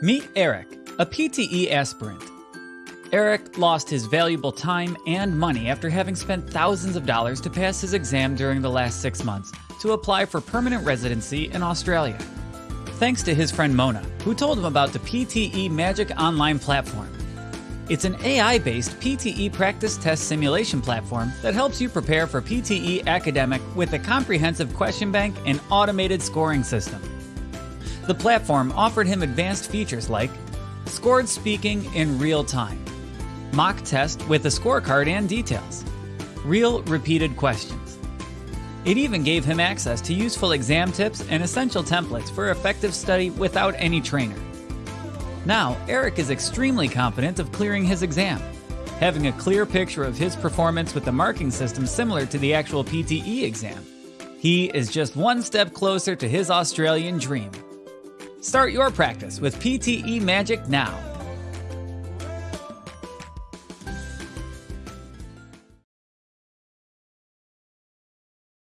Meet Eric, a PTE aspirant. Eric lost his valuable time and money after having spent thousands of dollars to pass his exam during the last six months to apply for permanent residency in Australia. Thanks to his friend Mona, who told him about the PTE Magic Online platform. It's an AI based PTE practice test simulation platform that helps you prepare for PTE academic with a comprehensive question bank and automated scoring system. The platform offered him advanced features like scored speaking in real time, mock test with a scorecard and details, real repeated questions. It even gave him access to useful exam tips and essential templates for effective study without any trainer. Now, Eric is extremely confident of clearing his exam, having a clear picture of his performance with the marking system similar to the actual PTE exam. He is just one step closer to his Australian dream. Start your practice with PTE Magic now.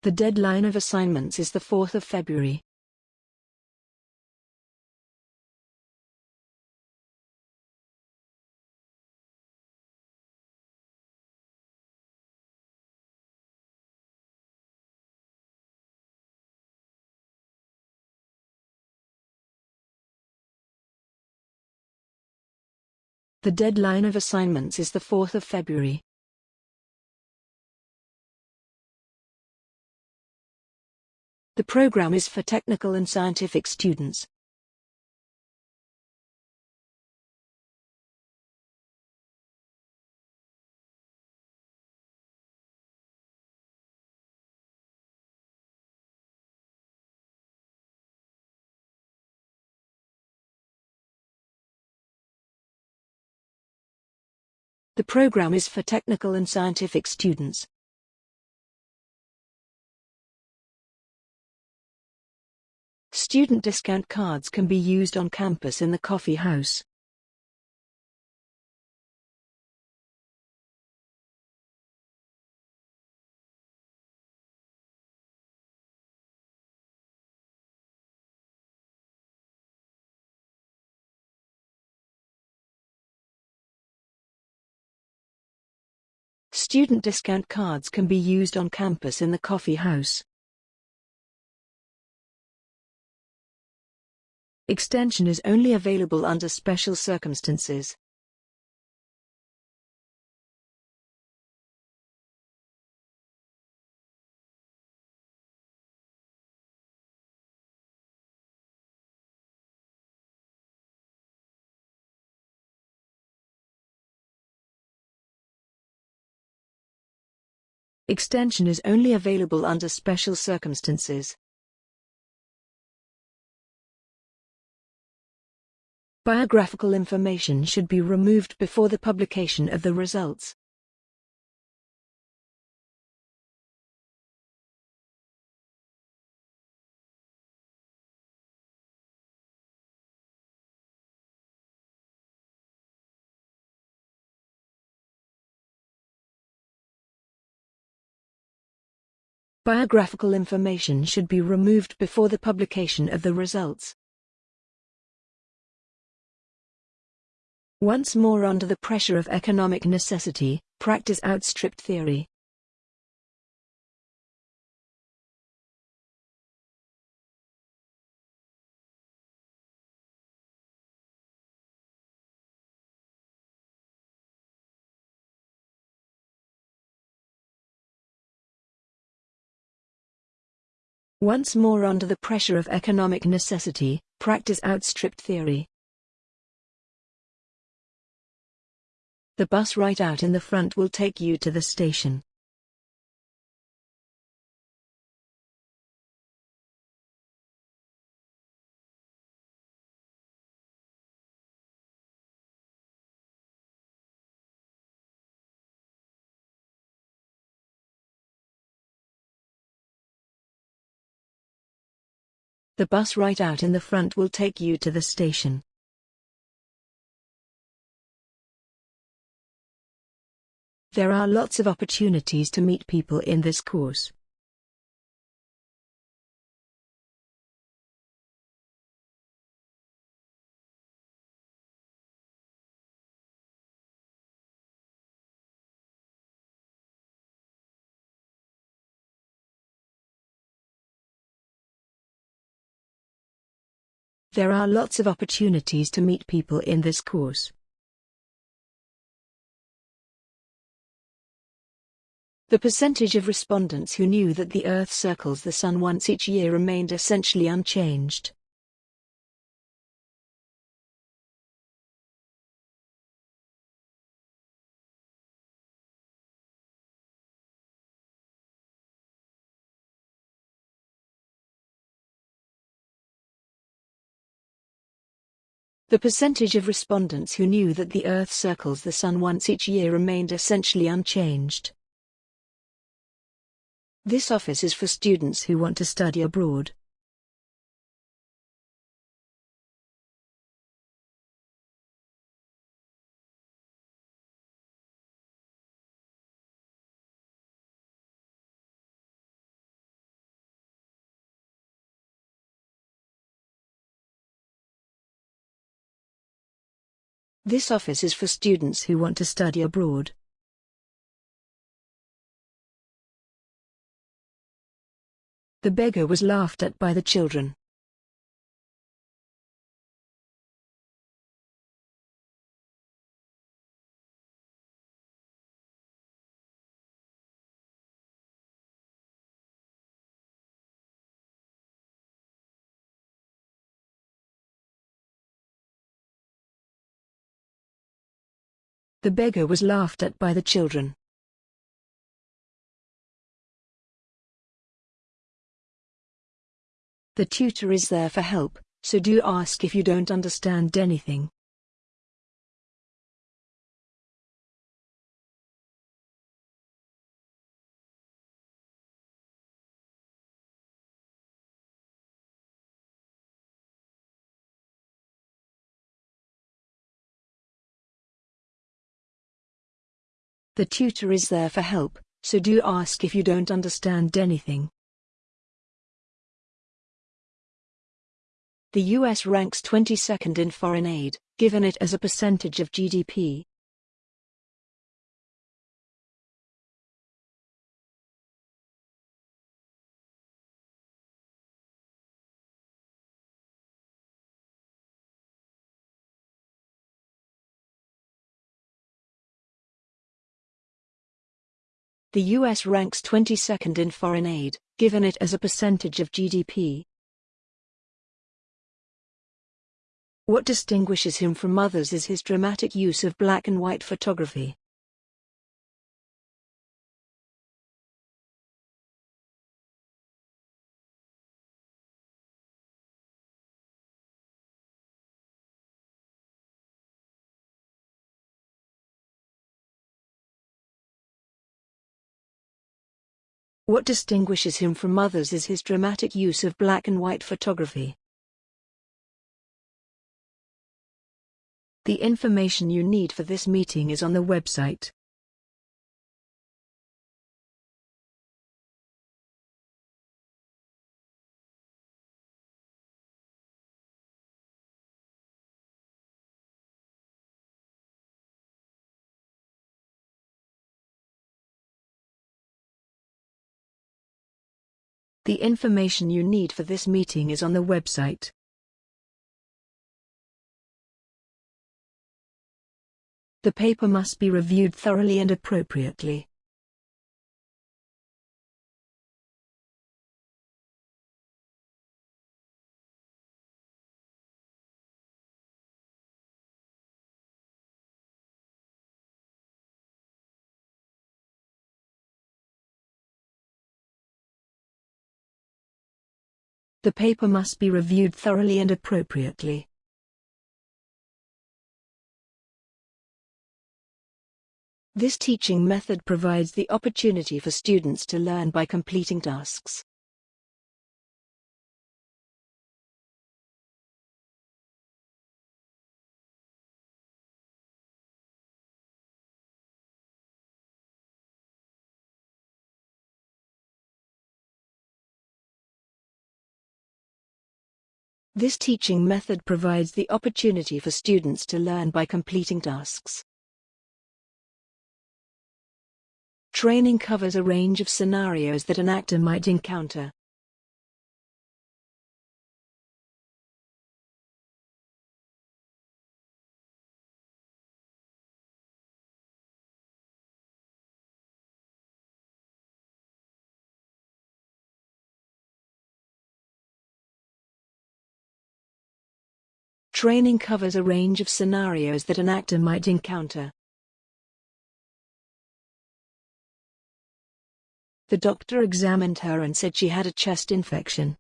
The deadline of assignments is the 4th of February. The deadline of assignments is the 4th of February. The program is for technical and scientific students. The program is for technical and scientific students. Student discount cards can be used on campus in the coffee house. Student discount cards can be used on campus in the coffee house. Extension is only available under special circumstances. Extension is only available under special circumstances. Biographical information should be removed before the publication of the results. Biographical information should be removed before the publication of the results. Once more under the pressure of economic necessity, practice outstripped theory. Once more under the pressure of economic necessity, practice outstripped theory. The bus right out in the front will take you to the station. The bus right out in the front will take you to the station. There are lots of opportunities to meet people in this course. There are lots of opportunities to meet people in this course. The percentage of respondents who knew that the Earth circles the Sun once each year remained essentially unchanged. The percentage of respondents who knew that the Earth circles the Sun once each year remained essentially unchanged. This office is for students who want to study abroad. This office is for students who want to study abroad. The beggar was laughed at by the children. The beggar was laughed at by the children. The tutor is there for help, so do ask if you don't understand anything. The tutor is there for help, so do ask if you don't understand anything. The US ranks 22nd in foreign aid, given it as a percentage of GDP. The US ranks 22nd in foreign aid, given it as a percentage of GDP. What distinguishes him from others is his dramatic use of black and white photography. What distinguishes him from others is his dramatic use of black and white photography. The information you need for this meeting is on the website. The information you need for this meeting is on the website. The paper must be reviewed thoroughly and appropriately. The paper must be reviewed thoroughly and appropriately. This teaching method provides the opportunity for students to learn by completing tasks. This teaching method provides the opportunity for students to learn by completing tasks. Training covers a range of scenarios that an actor might encounter. Training covers a range of scenarios that an actor might encounter. The doctor examined her and said she had a chest infection.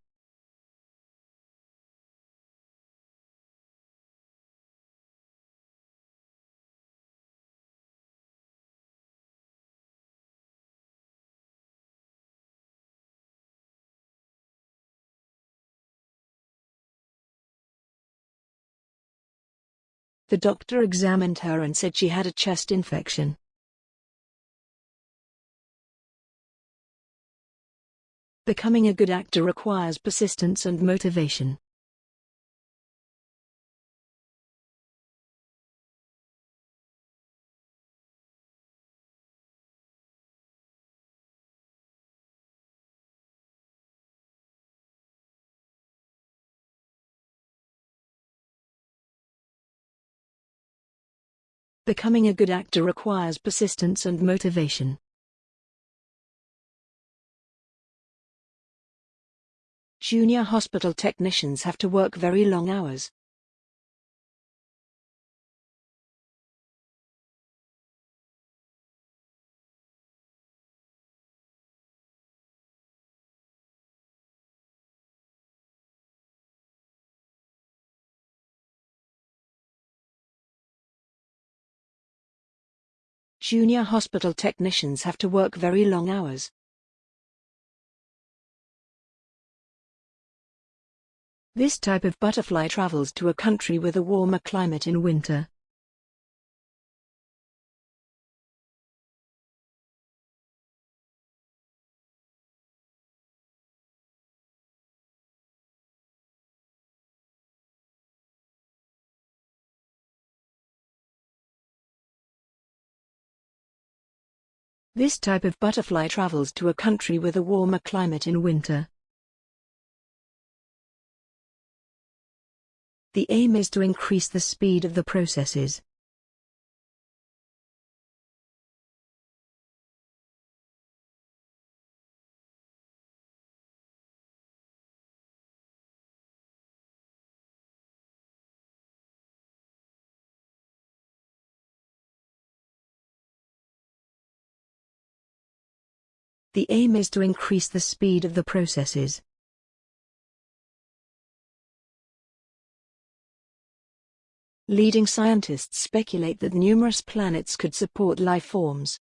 The doctor examined her and said she had a chest infection. Becoming a good actor requires persistence and motivation. Becoming a good actor requires persistence and motivation. Junior hospital technicians have to work very long hours. Junior hospital technicians have to work very long hours. This type of butterfly travels to a country with a warmer climate in winter. This type of butterfly travels to a country with a warmer climate in winter. The aim is to increase the speed of the processes. The aim is to increase the speed of the processes. Leading scientists speculate that numerous planets could support life forms.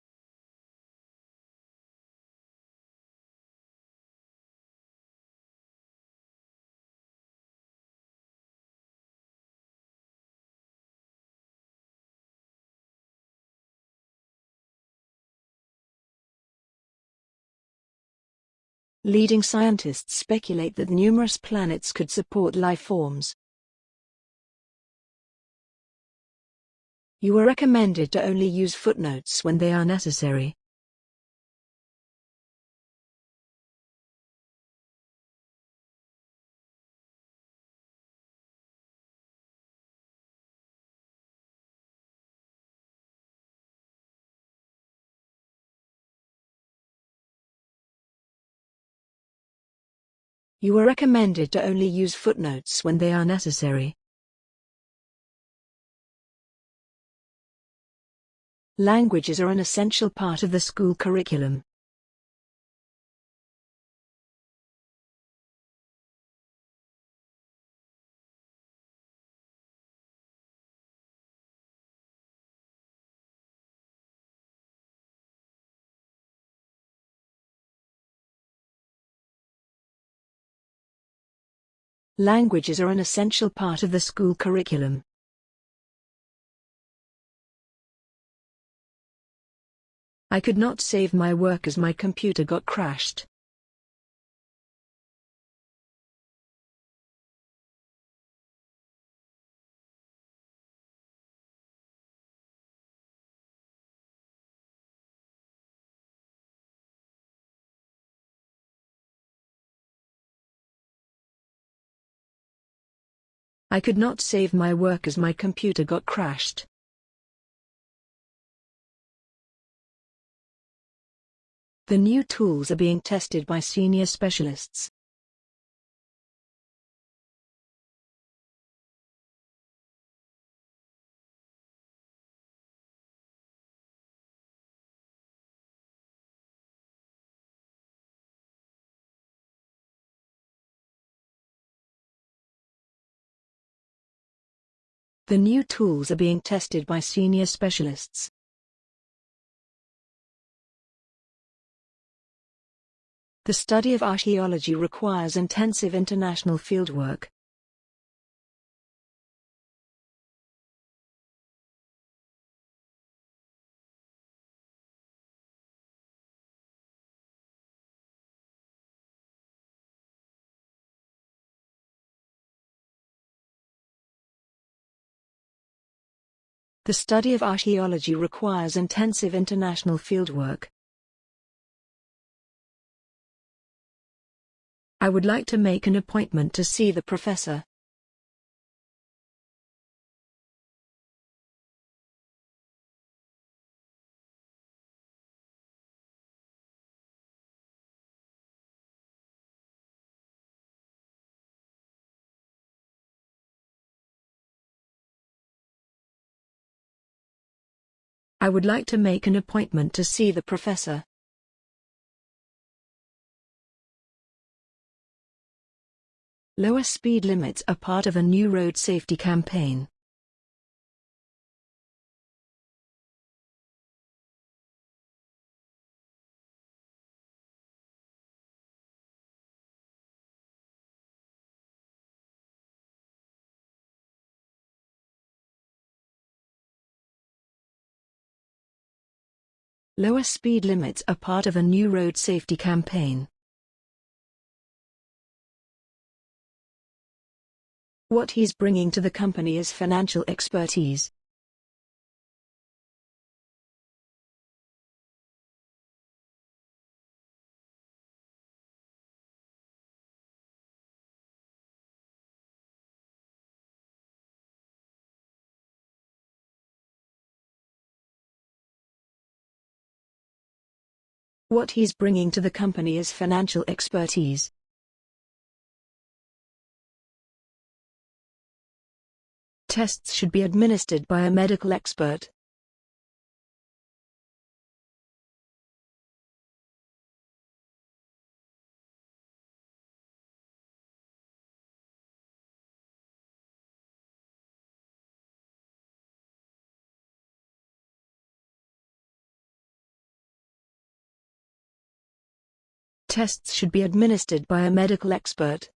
Leading scientists speculate that numerous planets could support life forms. You are recommended to only use footnotes when they are necessary. You are recommended to only use footnotes when they are necessary. Languages are an essential part of the school curriculum. Languages are an essential part of the school curriculum. I could not save my work as my computer got crashed. I could not save my work as my computer got crashed. The new tools are being tested by senior specialists. The new tools are being tested by senior specialists. The study of archaeology requires intensive international fieldwork. The study of archaeology requires intensive international fieldwork. I would like to make an appointment to see the professor. I would like to make an appointment to see the professor. Lower speed limits are part of a new road safety campaign. Lower speed limits are part of a new road safety campaign. What he's bringing to the company is financial expertise. What he's bringing to the company is financial expertise. Tests should be administered by a medical expert. Tests should be administered by a medical expert.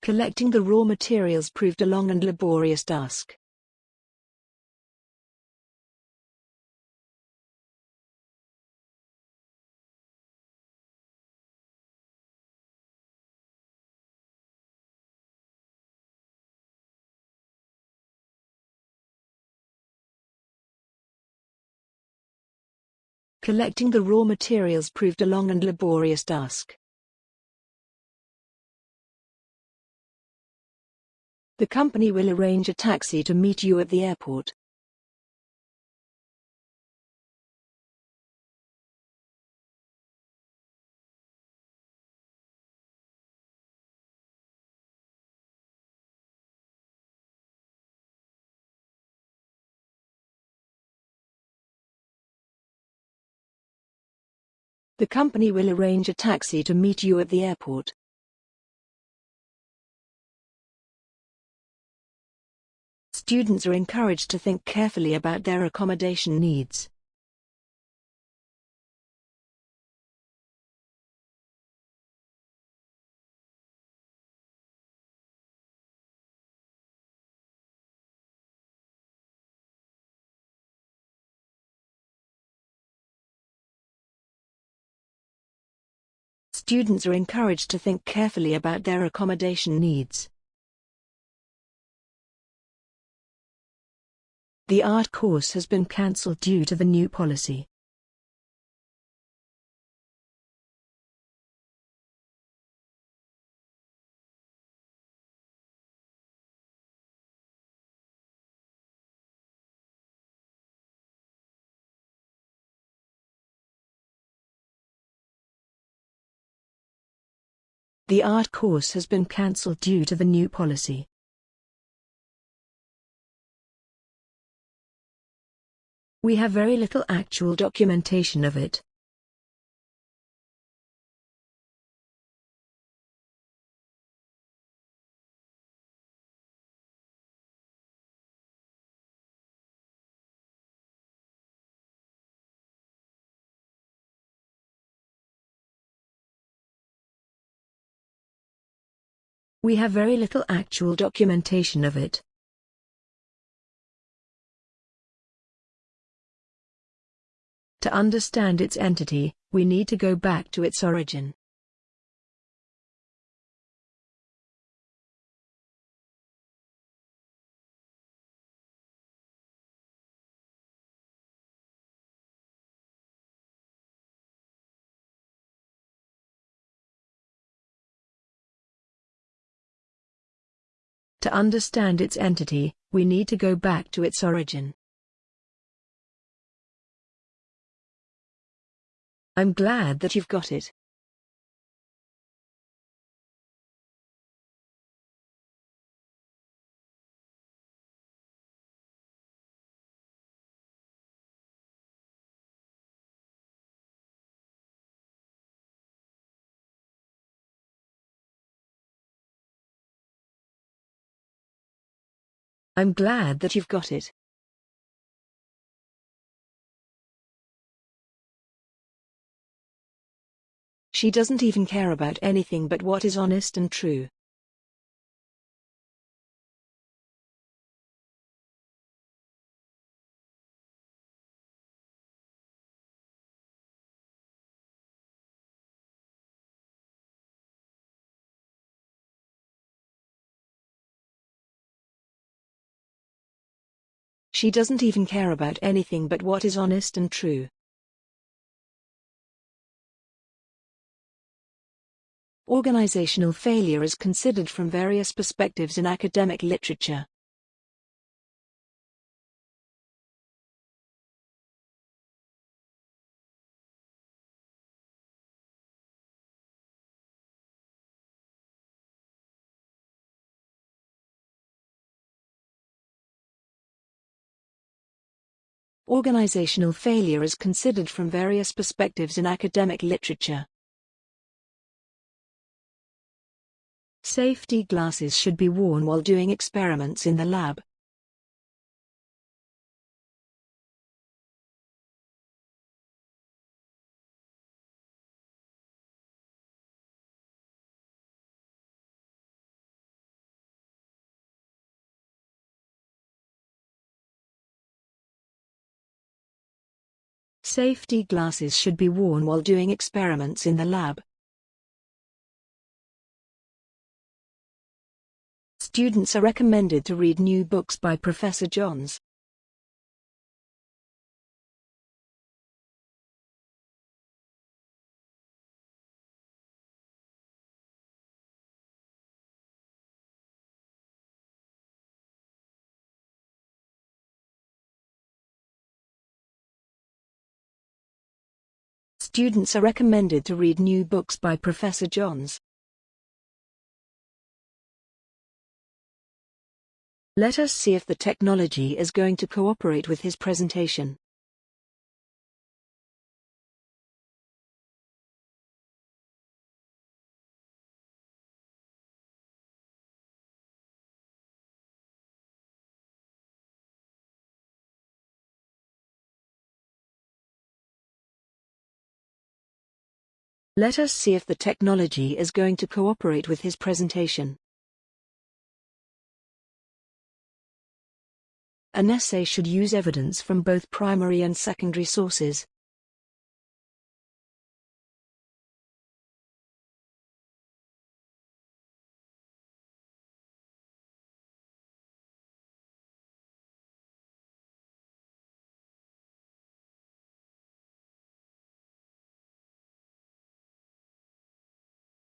Collecting the raw materials proved a long and laborious task. Collecting the raw materials proved a long and laborious task. The company will arrange a taxi to meet you at the airport. The company will arrange a taxi to meet you at the airport. Students are encouraged to think carefully about their accommodation needs. Students are encouraged to think carefully about their accommodation needs. The art course has been cancelled due to the new policy. The art course has been cancelled due to the new policy. We have very little actual documentation of it. We have very little actual documentation of it. To understand its entity, we need to go back to its origin. To understand its entity, we need to go back to its origin. I'm glad that you've got it. I'm glad that you've got it. She doesn't even care about anything but what is honest and true. She doesn't even care about anything but what is honest and true. Organizational failure is considered from various perspectives in academic literature. Organizational failure is considered from various perspectives in academic literature. Safety glasses should be worn while doing experiments in the lab. Safety glasses should be worn while doing experiments in the lab. Students are recommended to read new books by Professor Johns. Students are recommended to read new books by Professor Johns. Let us see if the technology is going to cooperate with his presentation. Let us see if the technology is going to cooperate with his presentation. An essay should use evidence from both primary and secondary sources.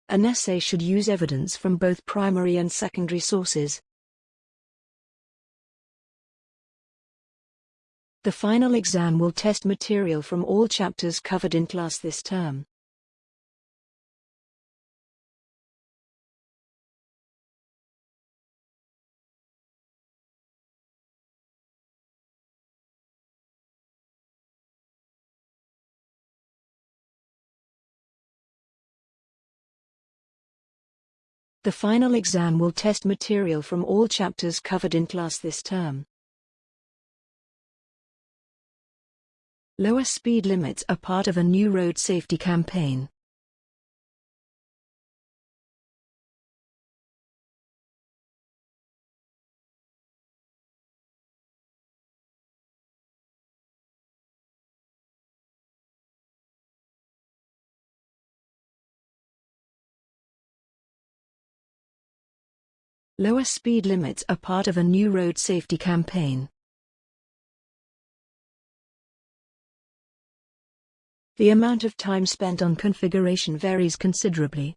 An essay should use evidence from both primary and secondary sources. The final exam will test material from all chapters covered in class this term. The final exam will test material from all chapters covered in class this term. Lower speed limits are part of a new road safety campaign. Lower speed limits are part of a new road safety campaign. The amount of time spent on configuration varies considerably.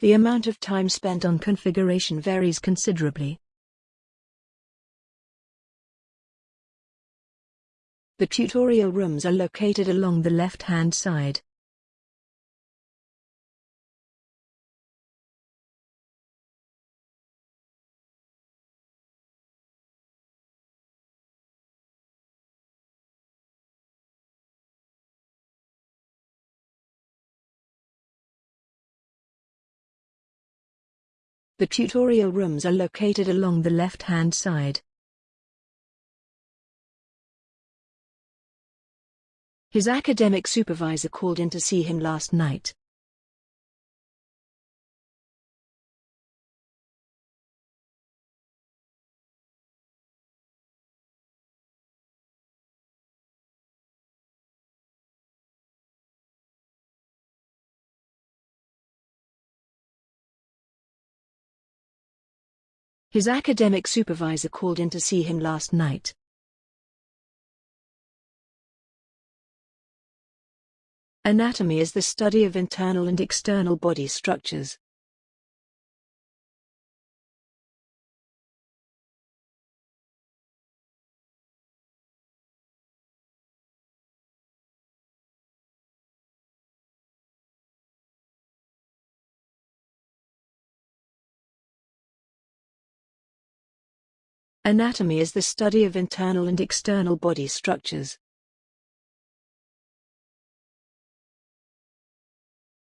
The amount of time spent on configuration varies considerably. The tutorial rooms are located along the left-hand side. The tutorial rooms are located along the left-hand side. His academic supervisor called in to see him last night. His academic supervisor called in to see him last night. Anatomy is the study of internal and external body structures. Anatomy is the study of internal and external body structures.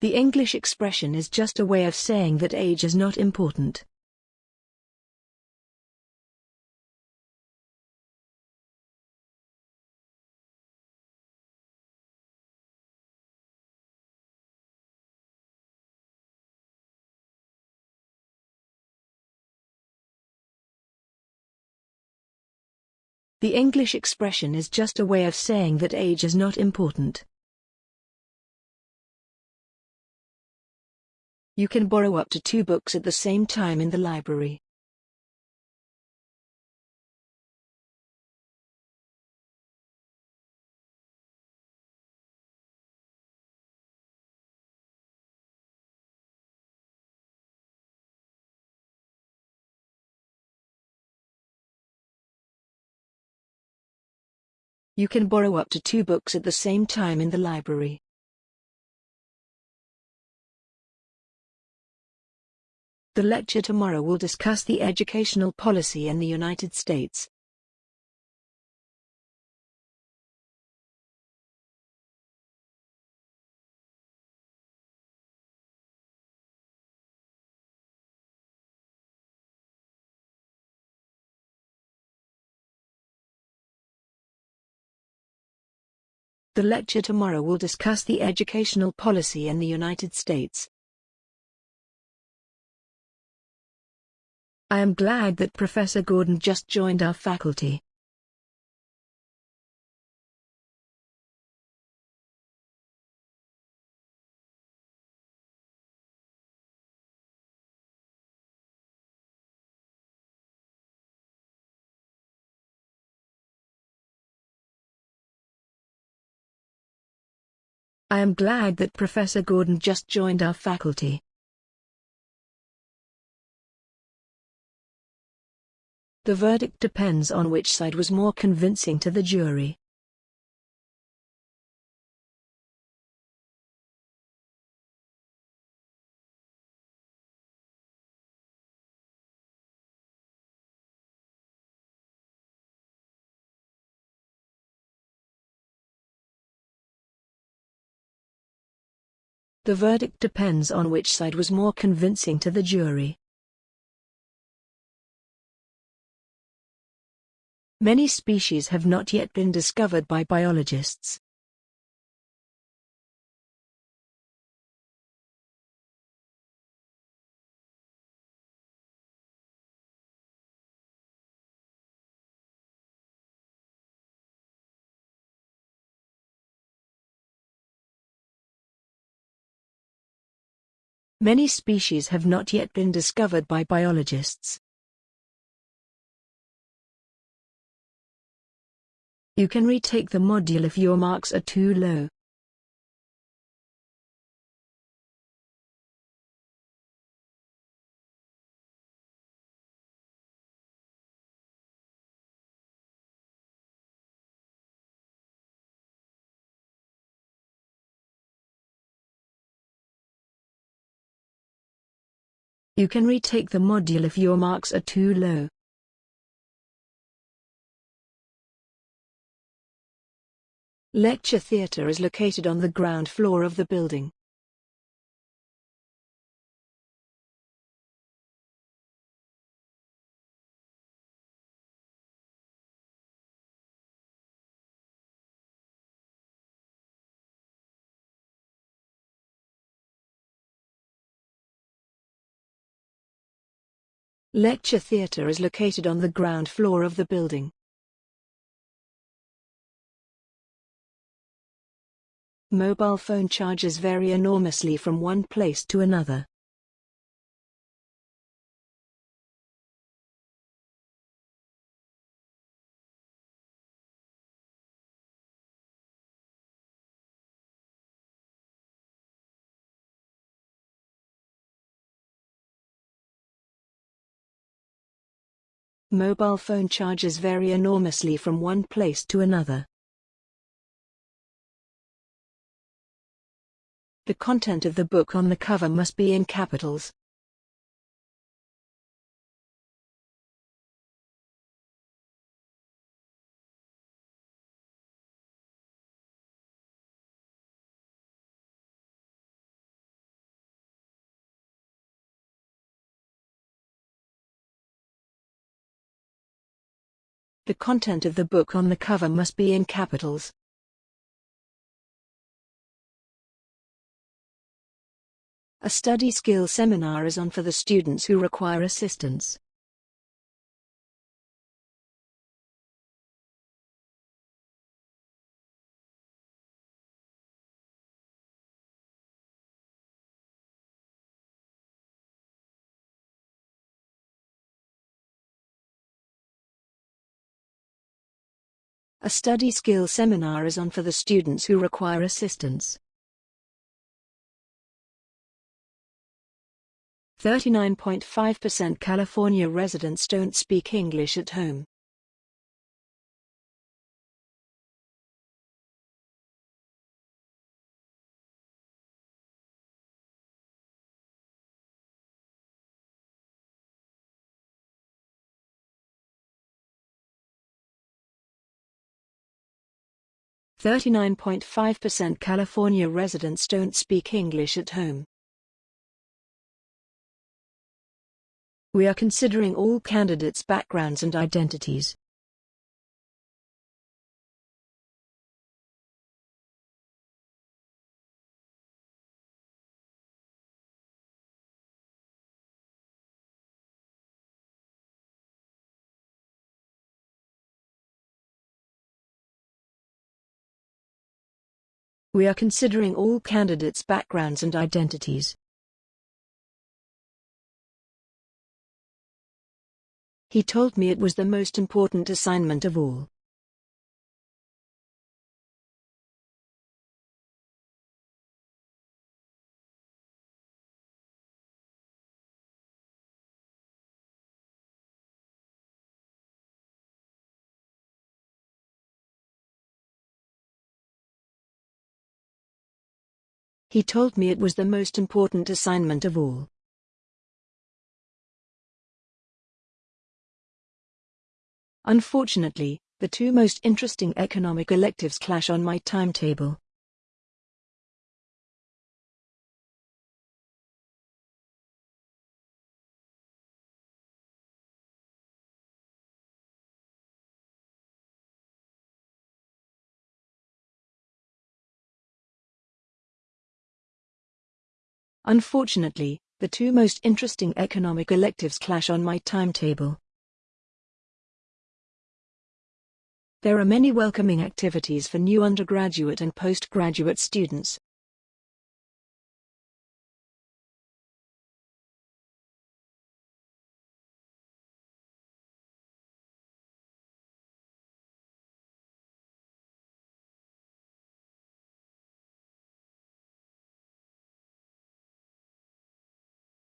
The English expression is just a way of saying that age is not important. The English expression is just a way of saying that age is not important. You can borrow up to two books at the same time in the library. You can borrow up to two books at the same time in the library. The lecture tomorrow will discuss the educational policy in the United States. The lecture tomorrow will discuss the educational policy in the United States. I am glad that Professor Gordon just joined our faculty. I am glad that Professor Gordon just joined our faculty. The verdict depends on which side was more convincing to the jury. The verdict depends on which side was more convincing to the jury. Many species have not yet been discovered by biologists. Many species have not yet been discovered by biologists. You can retake the module if your marks are too low. You can retake the module if your marks are too low. Lecture theatre is located on the ground floor of the building. Lecture theatre is located on the ground floor of the building. Mobile phone charges vary enormously from one place to another. Mobile phone charges vary enormously from one place to another. The content of the book on the cover must be in capitals. The content of the book on the cover must be in capitals. A study skill seminar is on for the students who require assistance. A study skill seminar is on for the students who require assistance. 39.5% California residents don't speak English at home. Thirty-nine point five percent California residents don't speak English at home. We are considering all candidates' backgrounds and identities. We are considering all candidates' backgrounds and identities. He told me it was the most important assignment of all. He told me it was the most important assignment of all. Unfortunately, the two most interesting economic electives clash on my timetable. Unfortunately, the two most interesting economic electives clash on my timetable. There are many welcoming activities for new undergraduate and postgraduate students.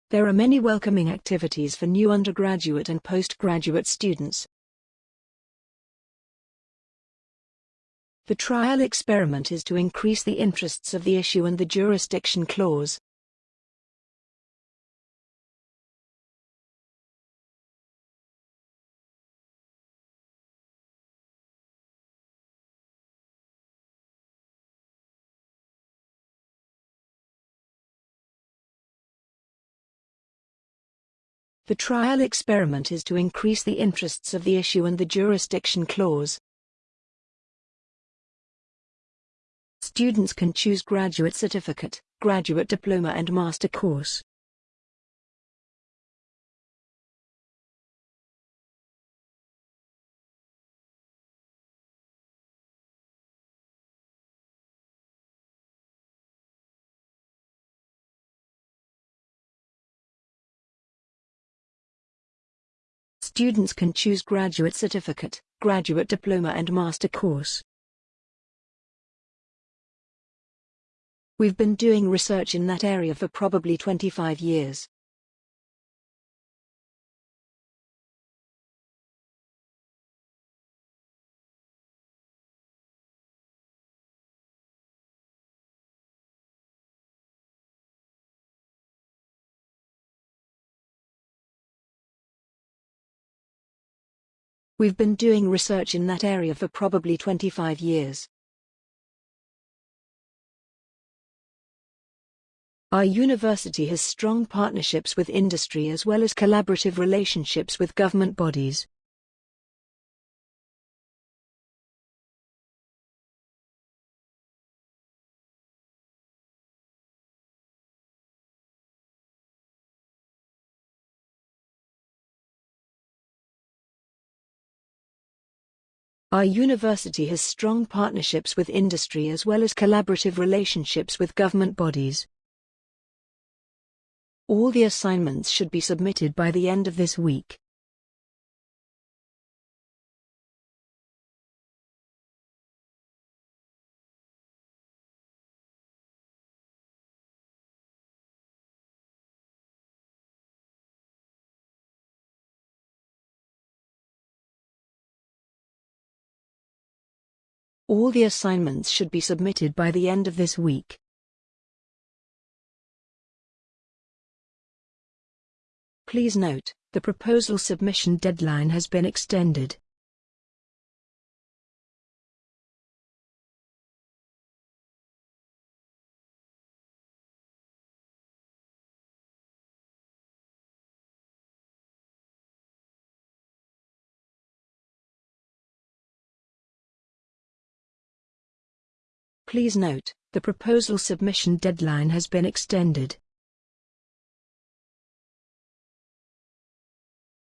There are many welcoming activities for new undergraduate and postgraduate students. The trial experiment is to increase the interests of the issue and the jurisdiction clause. The trial experiment is to increase the interests of the issue and the jurisdiction clause. Students can choose graduate certificate, graduate diploma and master course. Students can choose graduate certificate, graduate diploma and master course. We've been doing research in that area for probably 25 years. We've been doing research in that area for probably 25 years. Our university has strong partnerships with industry as well as collaborative relationships with government bodies. Our university has strong partnerships with industry as well as collaborative relationships with government bodies. All the assignments should be submitted by the end of this week. All the assignments should be submitted by the end of this week. Please note, the proposal submission deadline has been extended. Please note, the proposal submission deadline has been extended.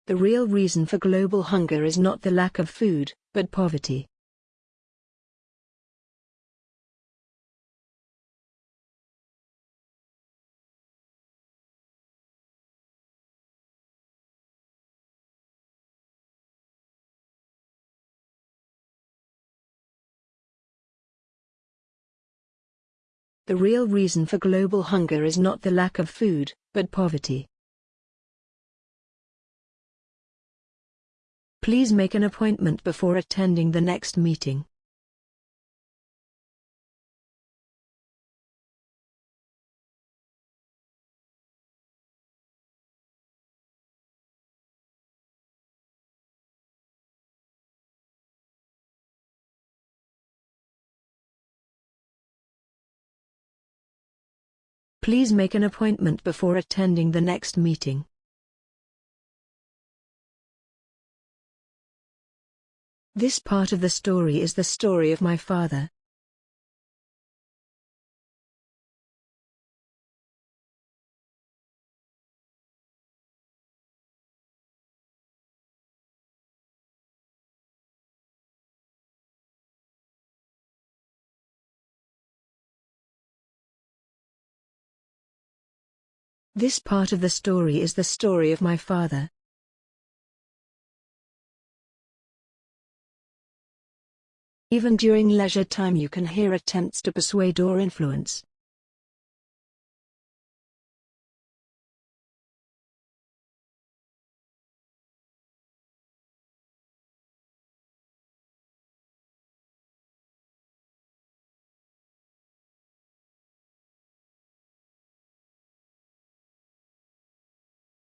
The real reason for global hunger is not the lack of food, but poverty. The real reason for global hunger is not the lack of food, but poverty. Please make an appointment before attending the next meeting. Please make an appointment before attending the next meeting. This part of the story is the story of my father. This part of the story is the story of my father. Even during leisure time you can hear attempts to persuade or influence.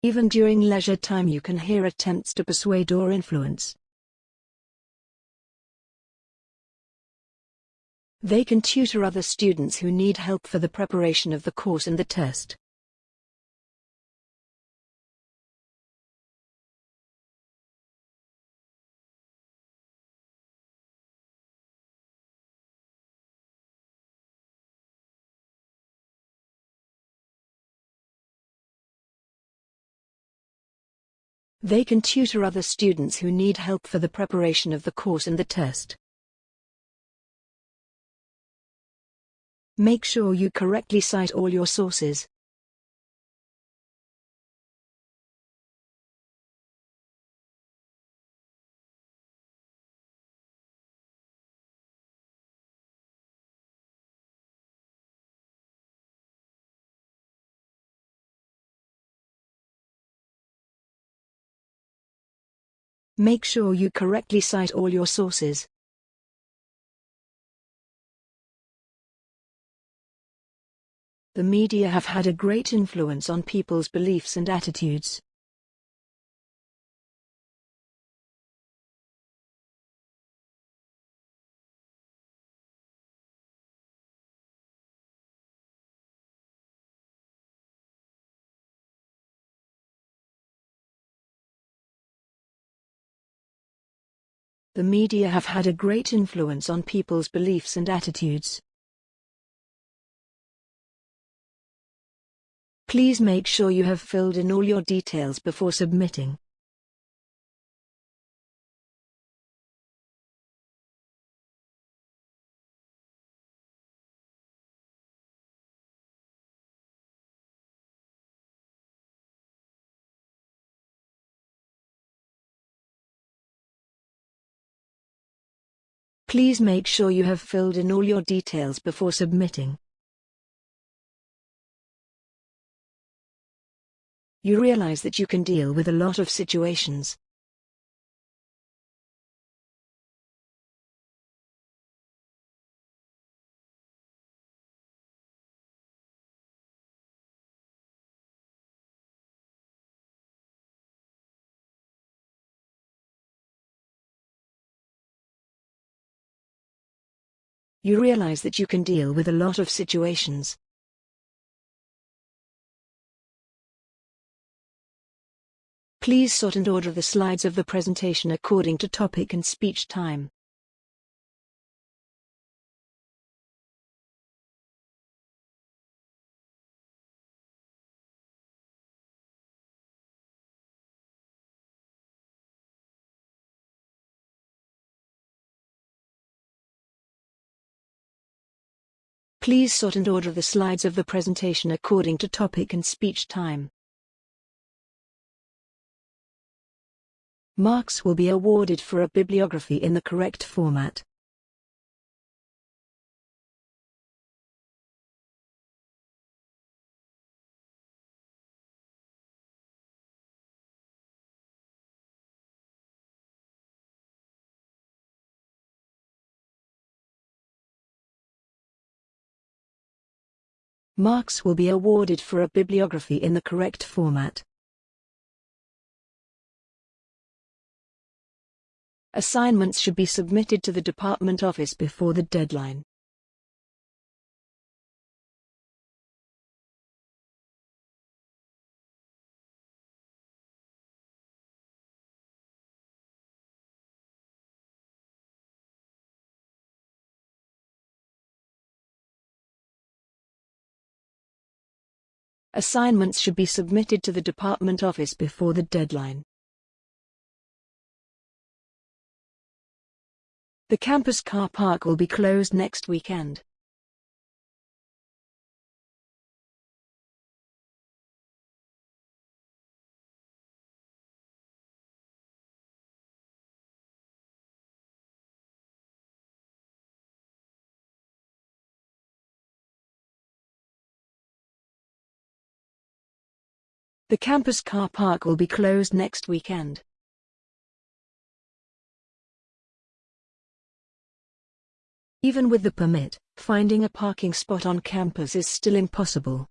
Even during leisure time you can hear attempts to persuade or influence. They can tutor other students who need help for the preparation of the course and the test. They can tutor other students who need help for the preparation of the course and the test. Make sure you correctly cite all your sources. Make sure you correctly cite all your sources. The media have had a great influence on people's beliefs and attitudes. The media have had a great influence on people's beliefs and attitudes. Please make sure you have filled in all your details before submitting. Please make sure you have filled in all your details before submitting. You realize that you can deal with a lot of situations. You realize that you can deal with a lot of situations. Please sort and order the slides of the presentation according to topic and speech time. Please sort and order the slides of the presentation according to topic and speech time. Marks will be awarded for a bibliography in the correct format. Marks will be awarded for a bibliography in the correct format. Assignments should be submitted to the department office before the deadline. Assignments should be submitted to the department office before the deadline. The campus car park will be closed next weekend. The campus car park will be closed next weekend. Even with the permit, finding a parking spot on campus is still impossible.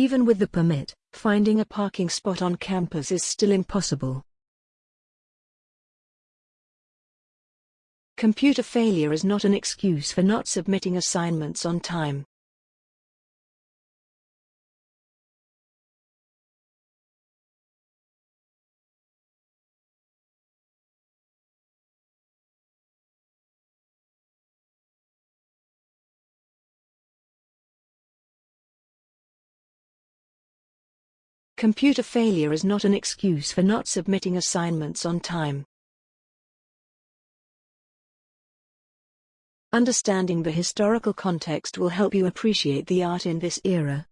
Even with the permit, finding a parking spot on campus is still impossible. Computer failure is not an excuse for not submitting assignments on time. Computer failure is not an excuse for not submitting assignments on time. Understanding the historical context will help you appreciate the art in this era.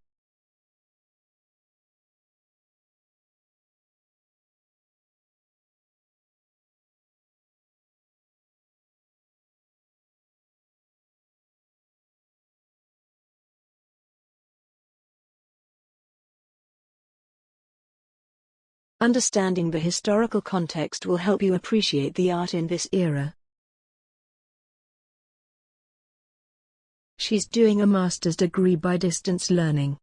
Understanding the historical context will help you appreciate the art in this era. She's doing a master's degree by distance learning.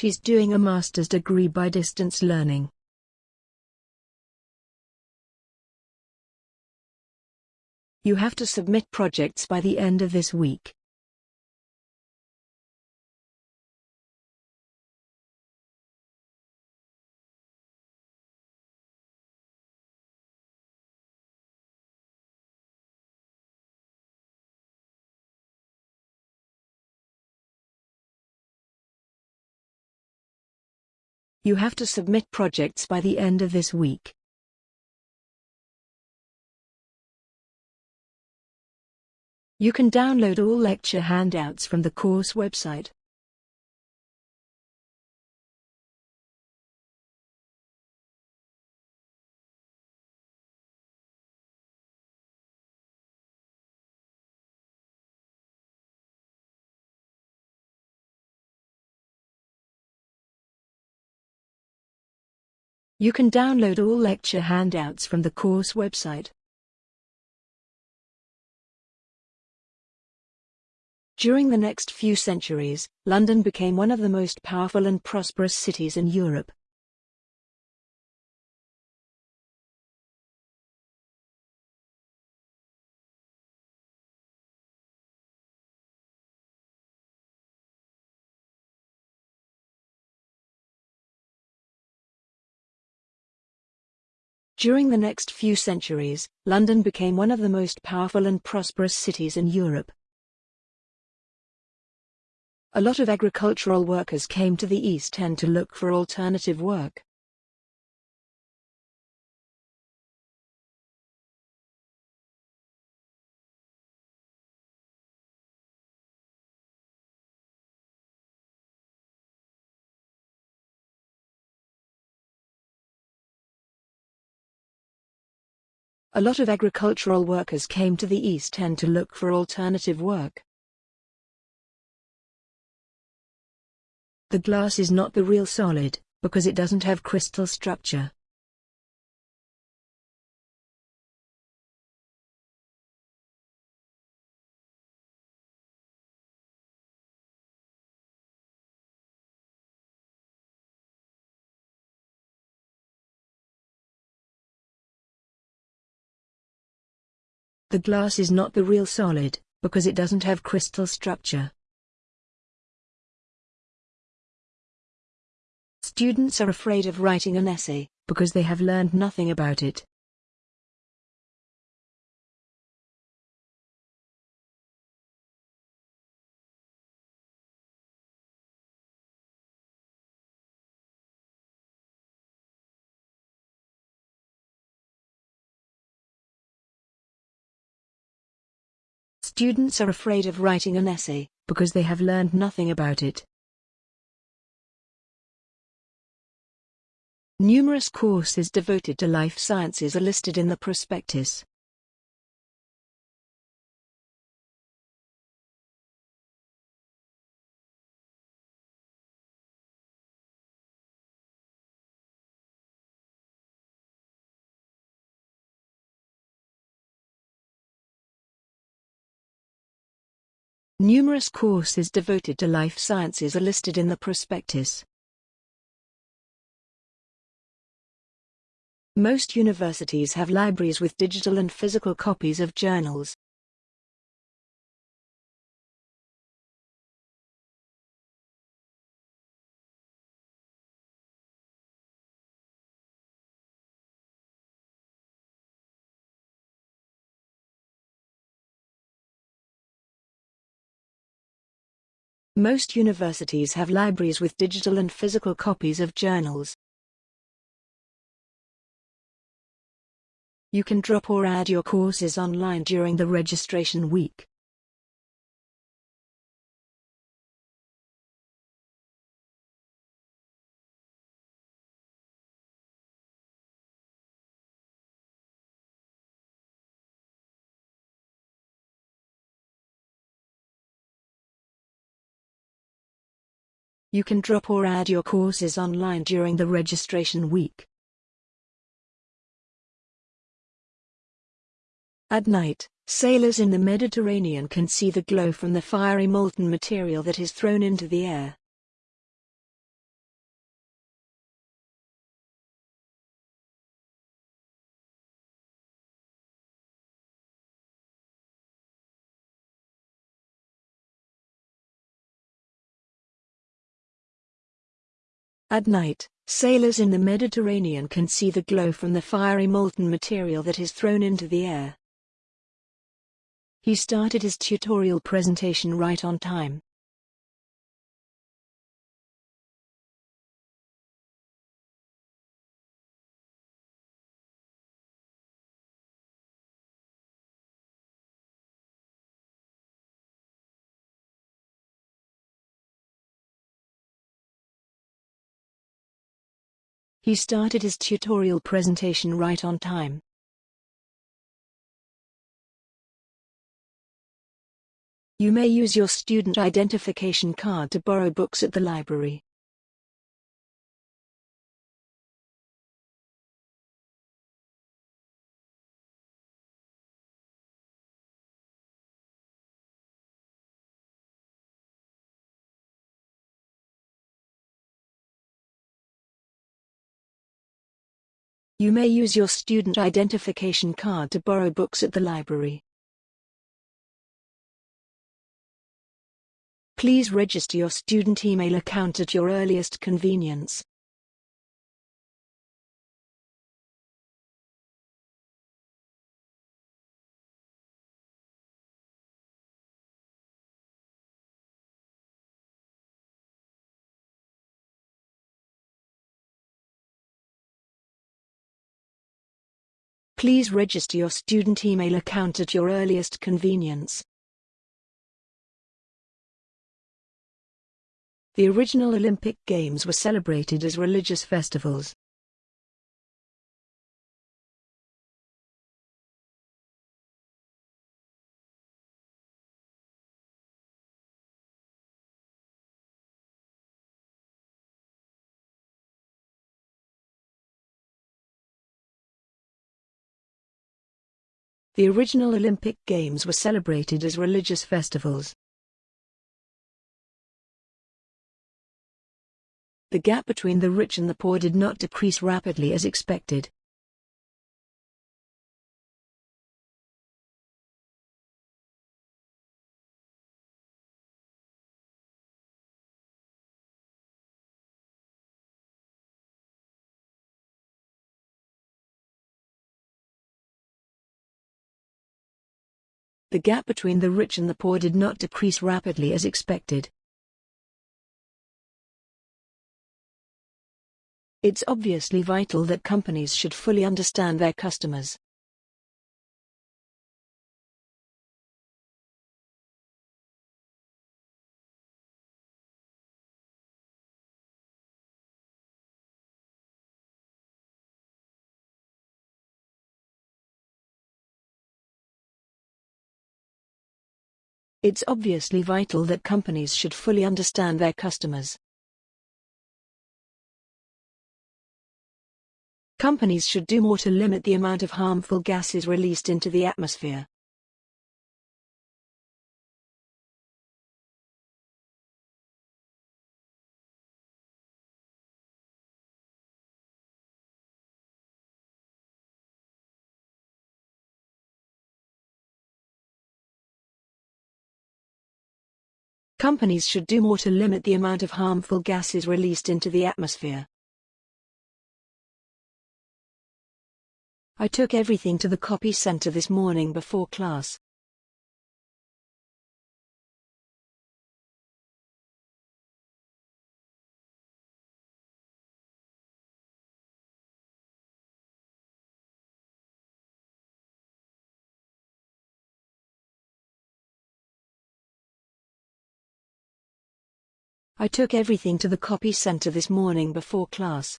She's doing a master's degree by distance learning. You have to submit projects by the end of this week. You have to submit projects by the end of this week. You can download all lecture handouts from the course website. You can download all lecture handouts from the course website. During the next few centuries, London became one of the most powerful and prosperous cities in Europe. During the next few centuries, London became one of the most powerful and prosperous cities in Europe. A lot of agricultural workers came to the East End to look for alternative work. A lot of agricultural workers came to the East End to look for alternative work. The glass is not the real solid, because it doesn't have crystal structure. The glass is not the real solid, because it doesn't have crystal structure. Students are afraid of writing an essay, because they have learned nothing about it. Students are afraid of writing an essay, because they have learned nothing about it. Numerous courses devoted to life sciences are listed in the prospectus. Numerous courses devoted to life sciences are listed in the prospectus. Most universities have libraries with digital and physical copies of journals. Most universities have libraries with digital and physical copies of journals. You can drop or add your courses online during the registration week. You can drop or add your courses online during the registration week. At night, sailors in the Mediterranean can see the glow from the fiery molten material that is thrown into the air. At night, sailors in the Mediterranean can see the glow from the fiery molten material that is thrown into the air. He started his tutorial presentation right on time. He started his tutorial presentation right on time. You may use your student identification card to borrow books at the library. You may use your student identification card to borrow books at the library. Please register your student email account at your earliest convenience. Please register your student email account at your earliest convenience. The original Olympic Games were celebrated as religious festivals. The original Olympic Games were celebrated as religious festivals. The gap between the rich and the poor did not decrease rapidly as expected. The gap between the rich and the poor did not decrease rapidly as expected. It's obviously vital that companies should fully understand their customers. It's obviously vital that companies should fully understand their customers. Companies should do more to limit the amount of harmful gases released into the atmosphere. Companies should do more to limit the amount of harmful gases released into the atmosphere. I took everything to the copy center this morning before class. I took everything to the copy center this morning before class.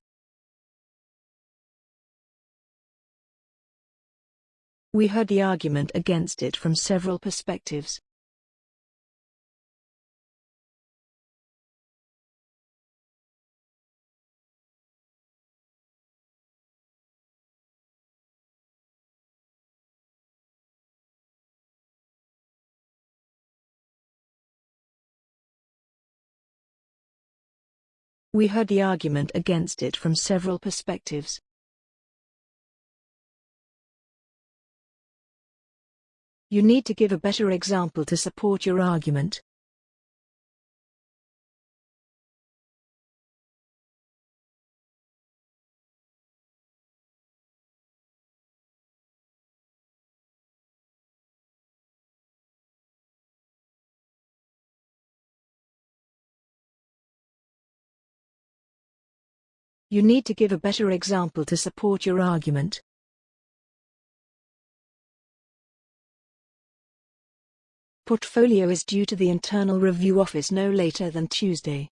We heard the argument against it from several perspectives. We heard the argument against it from several perspectives. You need to give a better example to support your argument. You need to give a better example to support your argument. Portfolio is due to the Internal Review Office no later than Tuesday.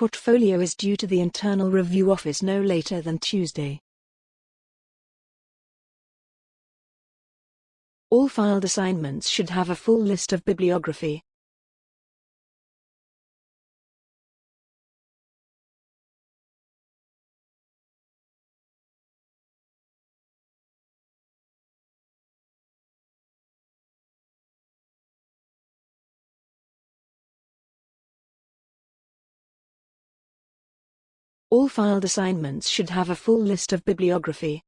Portfolio is due to the Internal Review Office no later than Tuesday. All filed assignments should have a full list of bibliography. All filed assignments should have a full list of bibliography.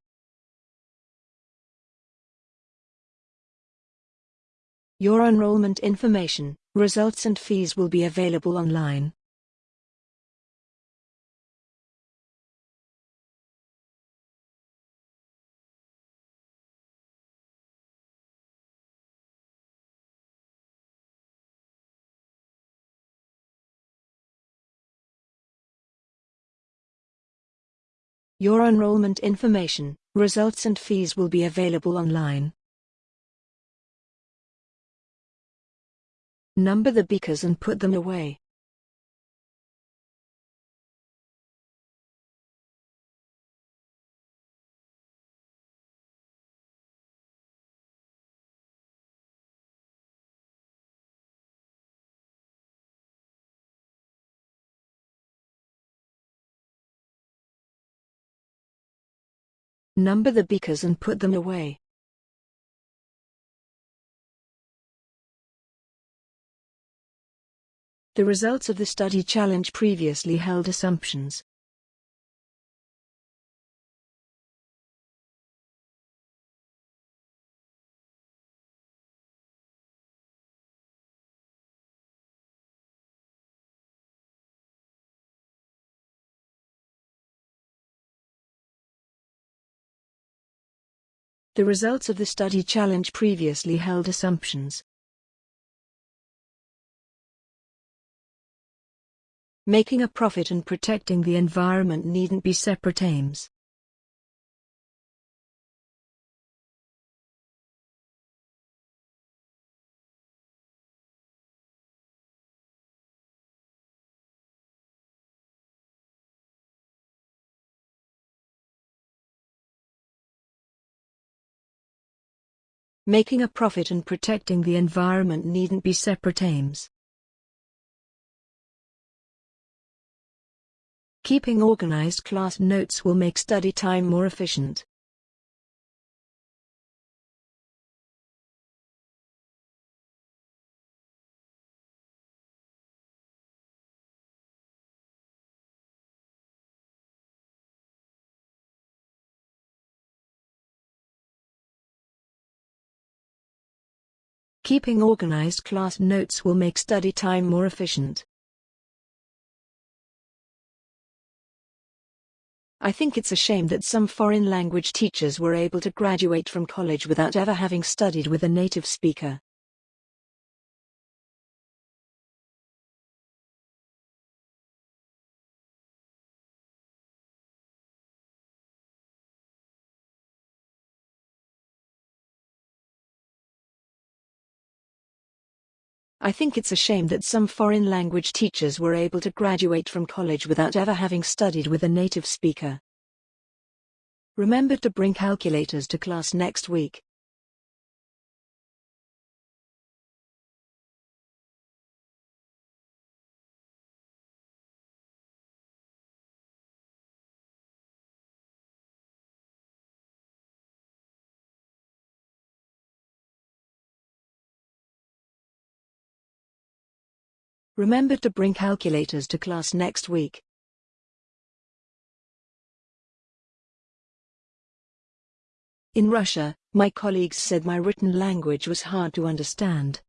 Your enrollment information, results and fees will be available online. Your enrollment information, results and fees will be available online. Number the beakers and put them away. Number the beakers and put them away. The results of the study challenge previously held assumptions. The results of the study challenge previously held assumptions. Making a profit and protecting the environment needn't be separate aims. Making a profit and protecting the environment needn't be separate aims. Keeping organized class notes will make study time more efficient. Keeping organized class notes will make study time more efficient. I think it's a shame that some foreign language teachers were able to graduate from college without ever having studied with a native speaker. I think it's a shame that some foreign language teachers were able to graduate from college without ever having studied with a native speaker. Remember to bring calculators to class next week. Remember to bring calculators to class next week. In Russia, my colleagues said my written language was hard to understand.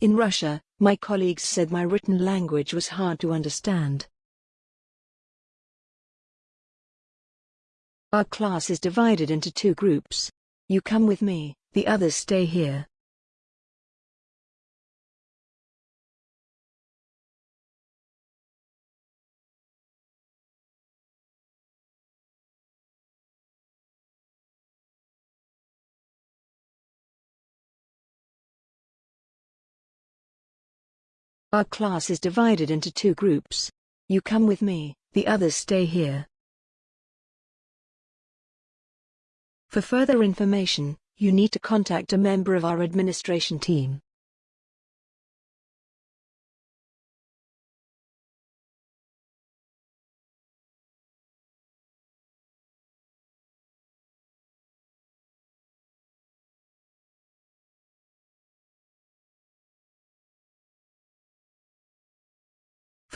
In Russia, my colleagues said my written language was hard to understand. Our class is divided into two groups. You come with me, the others stay here. Our class is divided into two groups. You come with me, the others stay here. For further information, you need to contact a member of our administration team.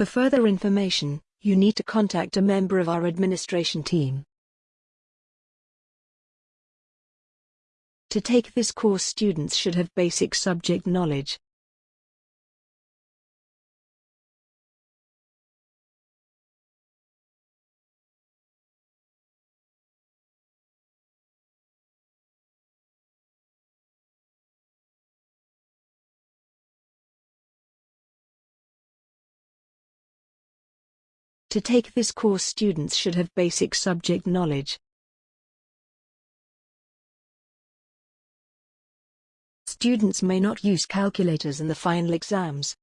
For further information, you need to contact a member of our administration team. To take this course students should have basic subject knowledge. To take this course students should have basic subject knowledge. Students may not use calculators in the final exams.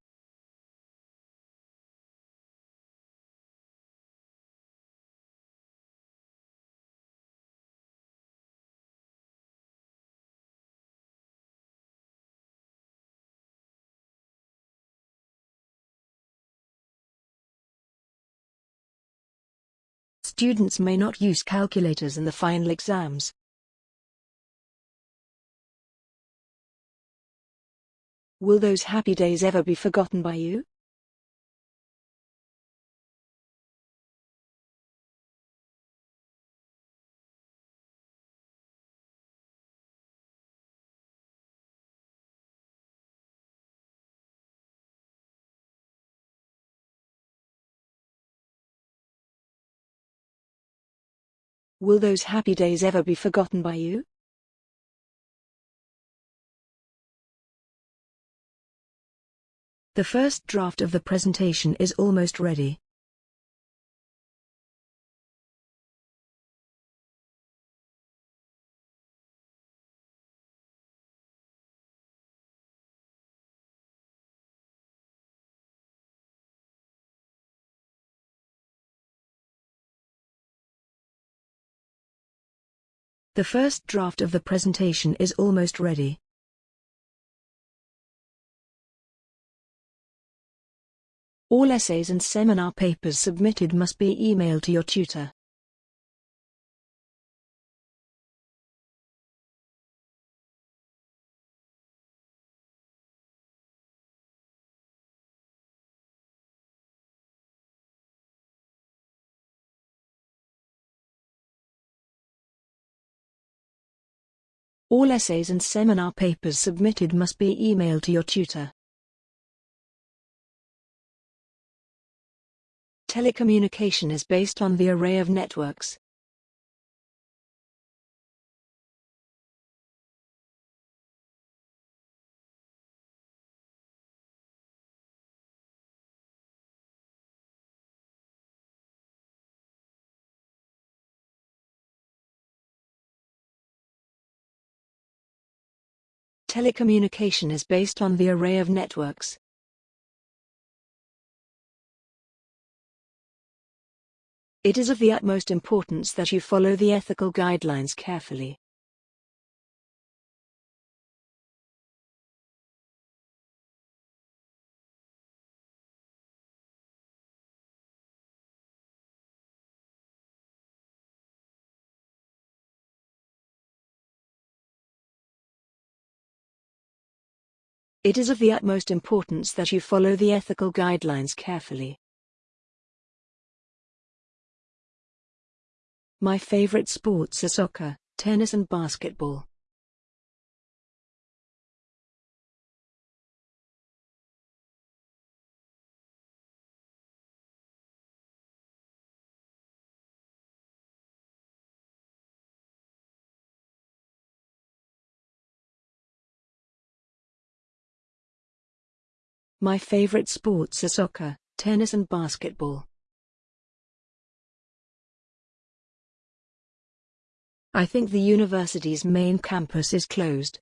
Students may not use calculators in the final exams. Will those happy days ever be forgotten by you? Will those happy days ever be forgotten by you? The first draft of the presentation is almost ready. The first draft of the presentation is almost ready. All essays and seminar papers submitted must be emailed to your tutor. All essays and seminar papers submitted must be emailed to your tutor. Telecommunication is based on the array of networks. Telecommunication is based on the array of networks. It is of the utmost importance that you follow the ethical guidelines carefully. It is of the utmost importance that you follow the ethical guidelines carefully. My favorite sports are soccer, tennis and basketball. My favorite sports are soccer, tennis and basketball. I think the university's main campus is closed.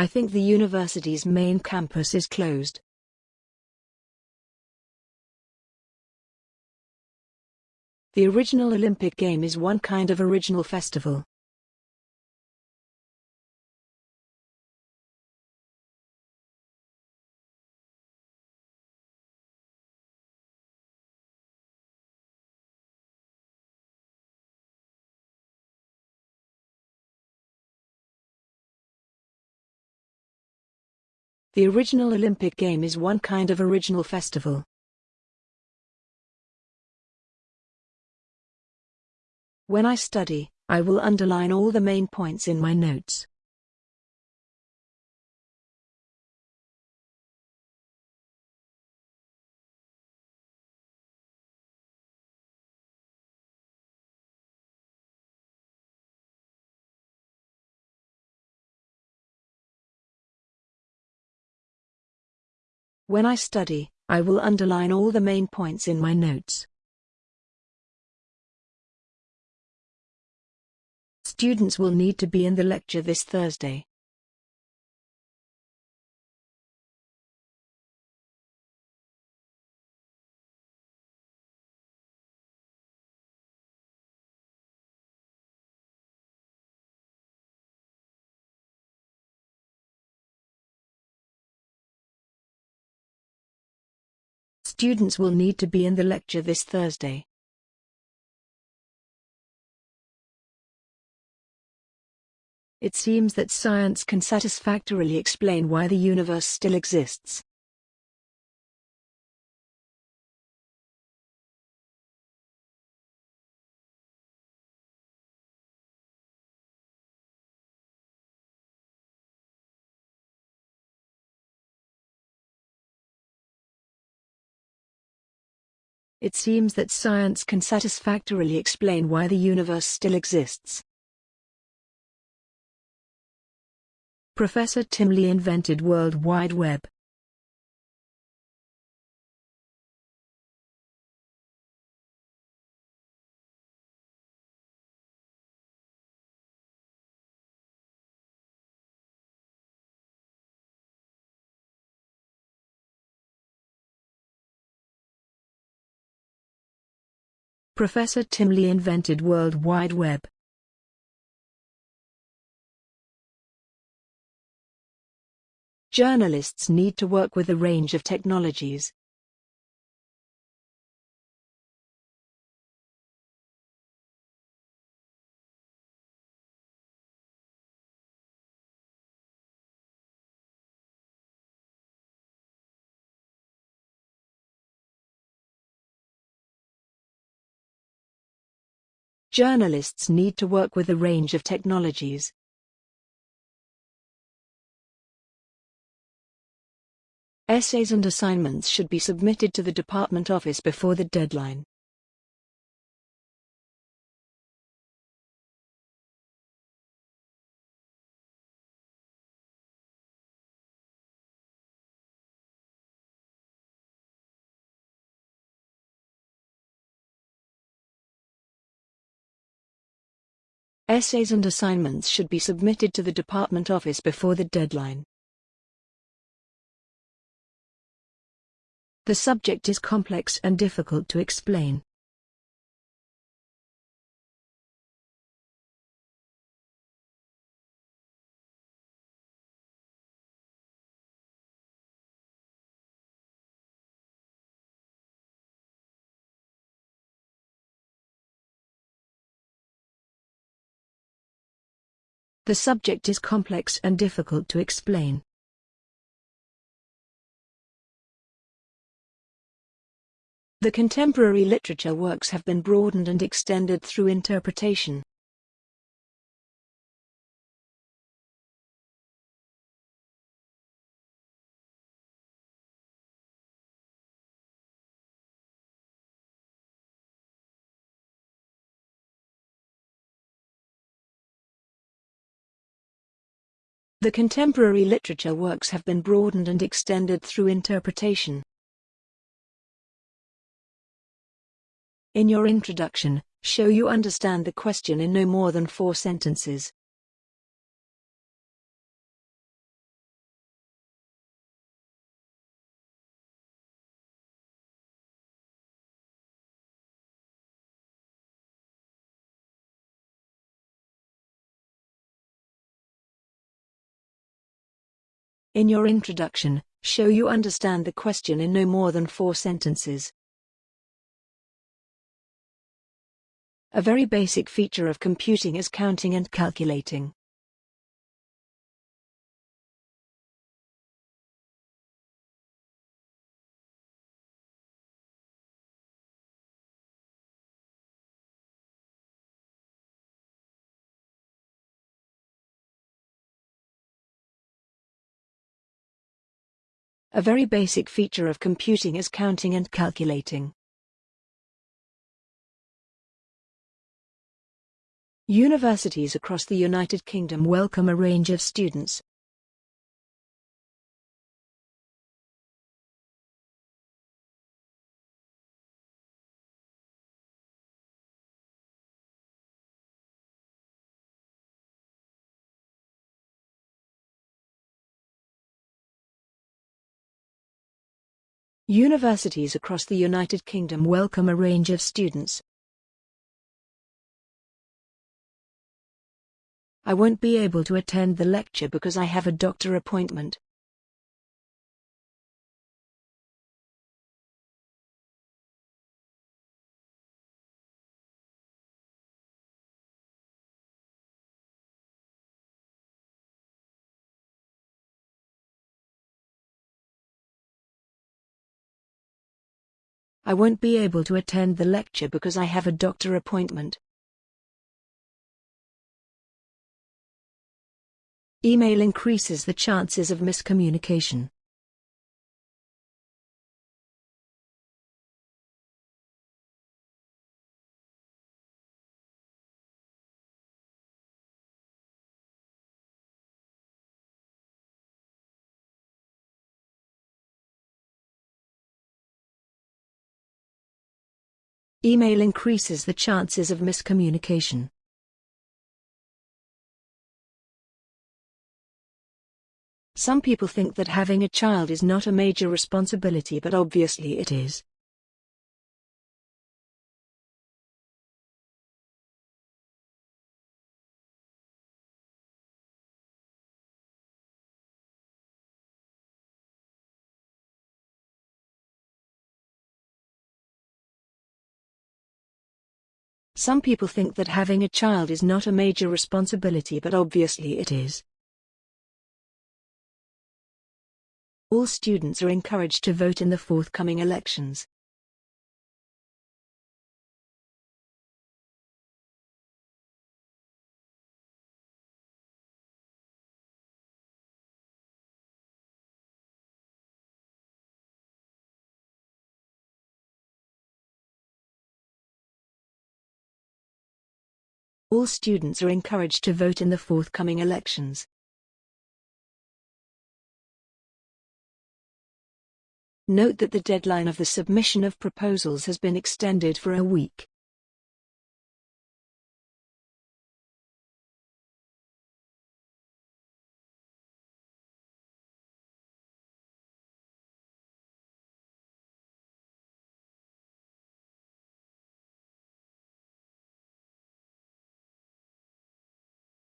I think the university's main campus is closed. The original Olympic game is one kind of original festival. The original Olympic game is one kind of original festival. When I study, I will underline all the main points in my notes. When I study, I will underline all the main points in my notes. Students will need to be in the lecture this Thursday. Students will need to be in the lecture this Thursday. It seems that science can satisfactorily explain why the universe still exists. It seems that science can satisfactorily explain why the universe still exists. Professor Tim Lee invented World Wide Web. Professor Tim Lee invented World Wide Web. Journalists need to work with a range of technologies. Journalists need to work with a range of technologies. Essays and assignments should be submitted to the department office before the deadline. Essays and assignments should be submitted to the department office before the deadline. The subject is complex and difficult to explain. The subject is complex and difficult to explain. The contemporary literature works have been broadened and extended through interpretation. The contemporary literature works have been broadened and extended through interpretation. In your introduction, show you understand the question in no more than four sentences. In your introduction, show you understand the question in no more than four sentences. A very basic feature of computing is counting and calculating. A very basic feature of computing is counting and calculating. Universities across the United Kingdom welcome a range of students. Universities across the United Kingdom welcome a range of students. I won't be able to attend the lecture because I have a doctor appointment. I won't be able to attend the lecture because I have a doctor appointment. Email increases the chances of miscommunication. Email increases the chances of miscommunication. Some people think that having a child is not a major responsibility but obviously it is. Some people think that having a child is not a major responsibility but obviously it is. All students are encouraged to vote in the forthcoming elections. All students are encouraged to vote in the forthcoming elections. Note that the deadline of the submission of proposals has been extended for a week.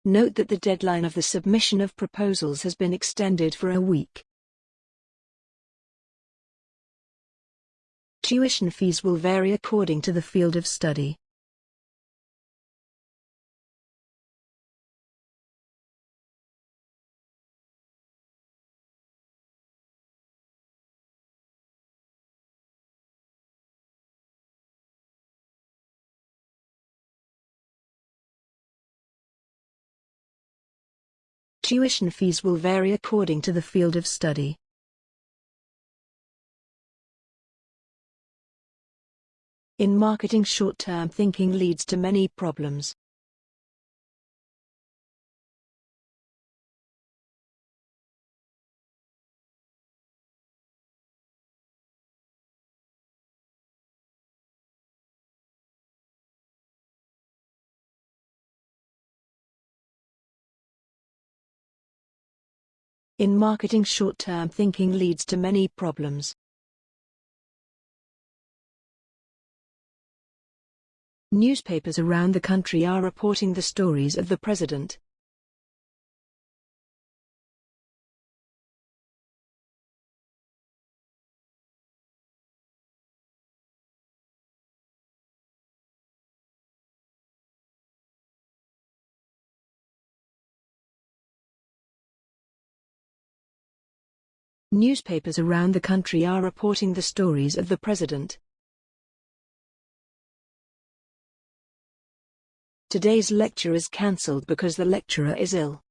Note that the deadline of the submission of proposals has been extended for a week. Tuition fees will vary according to the field of study. Tuition fees will vary according to the field of study. In marketing short-term thinking leads to many problems. In marketing short-term thinking leads to many problems. Newspapers around the country are reporting the stories of the president. Newspapers around the country are reporting the stories of the president. Today's lecture is cancelled because the lecturer is ill.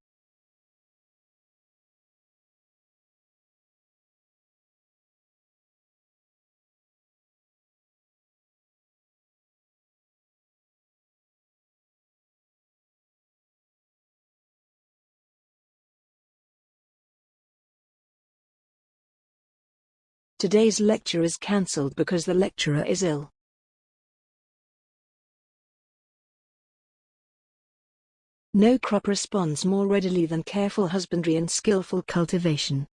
Today's lecture is cancelled because the lecturer is ill. No crop responds more readily than careful husbandry and skillful cultivation.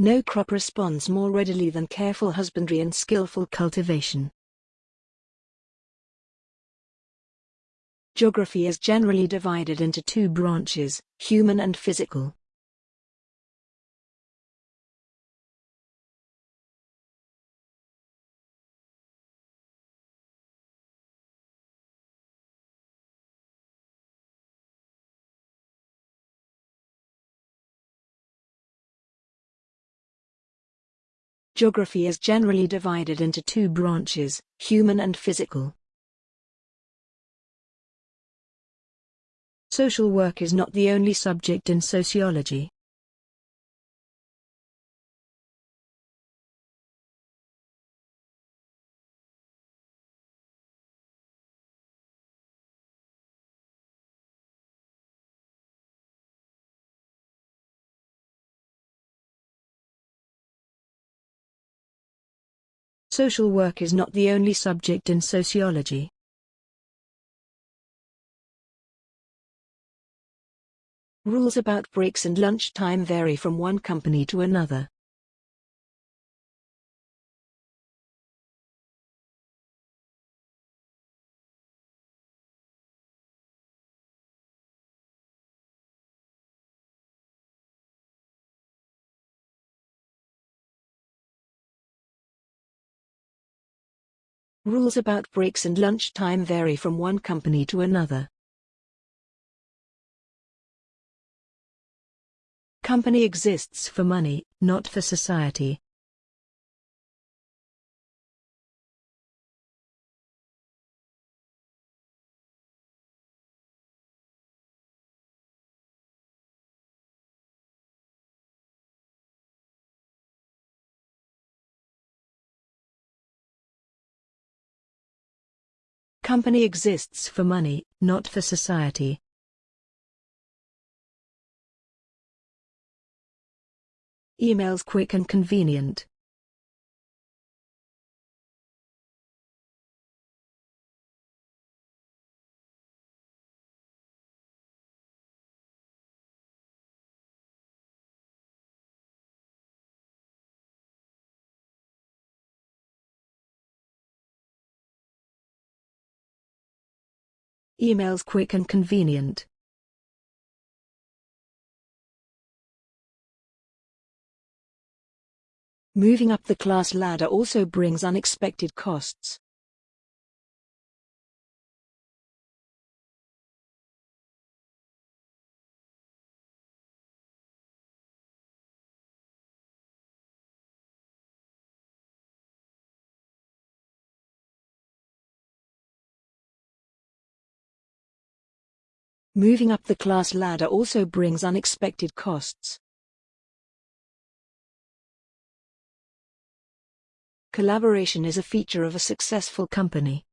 No crop responds more readily than careful husbandry and skillful cultivation. Geography is generally divided into two branches, human and physical. Geography is generally divided into two branches, human and physical. Social work is not the only subject in sociology. Social work is not the only subject in sociology. Rules about breaks and lunchtime vary from one company to another. Rules about breaks and lunchtime vary from one company to another. Company exists for money, not for society. Company exists for money, not for society. Emails quick and convenient. Emails quick and convenient. Moving up the class ladder also brings unexpected costs. Moving up the class ladder also brings unexpected costs. Collaboration is a feature of a successful company.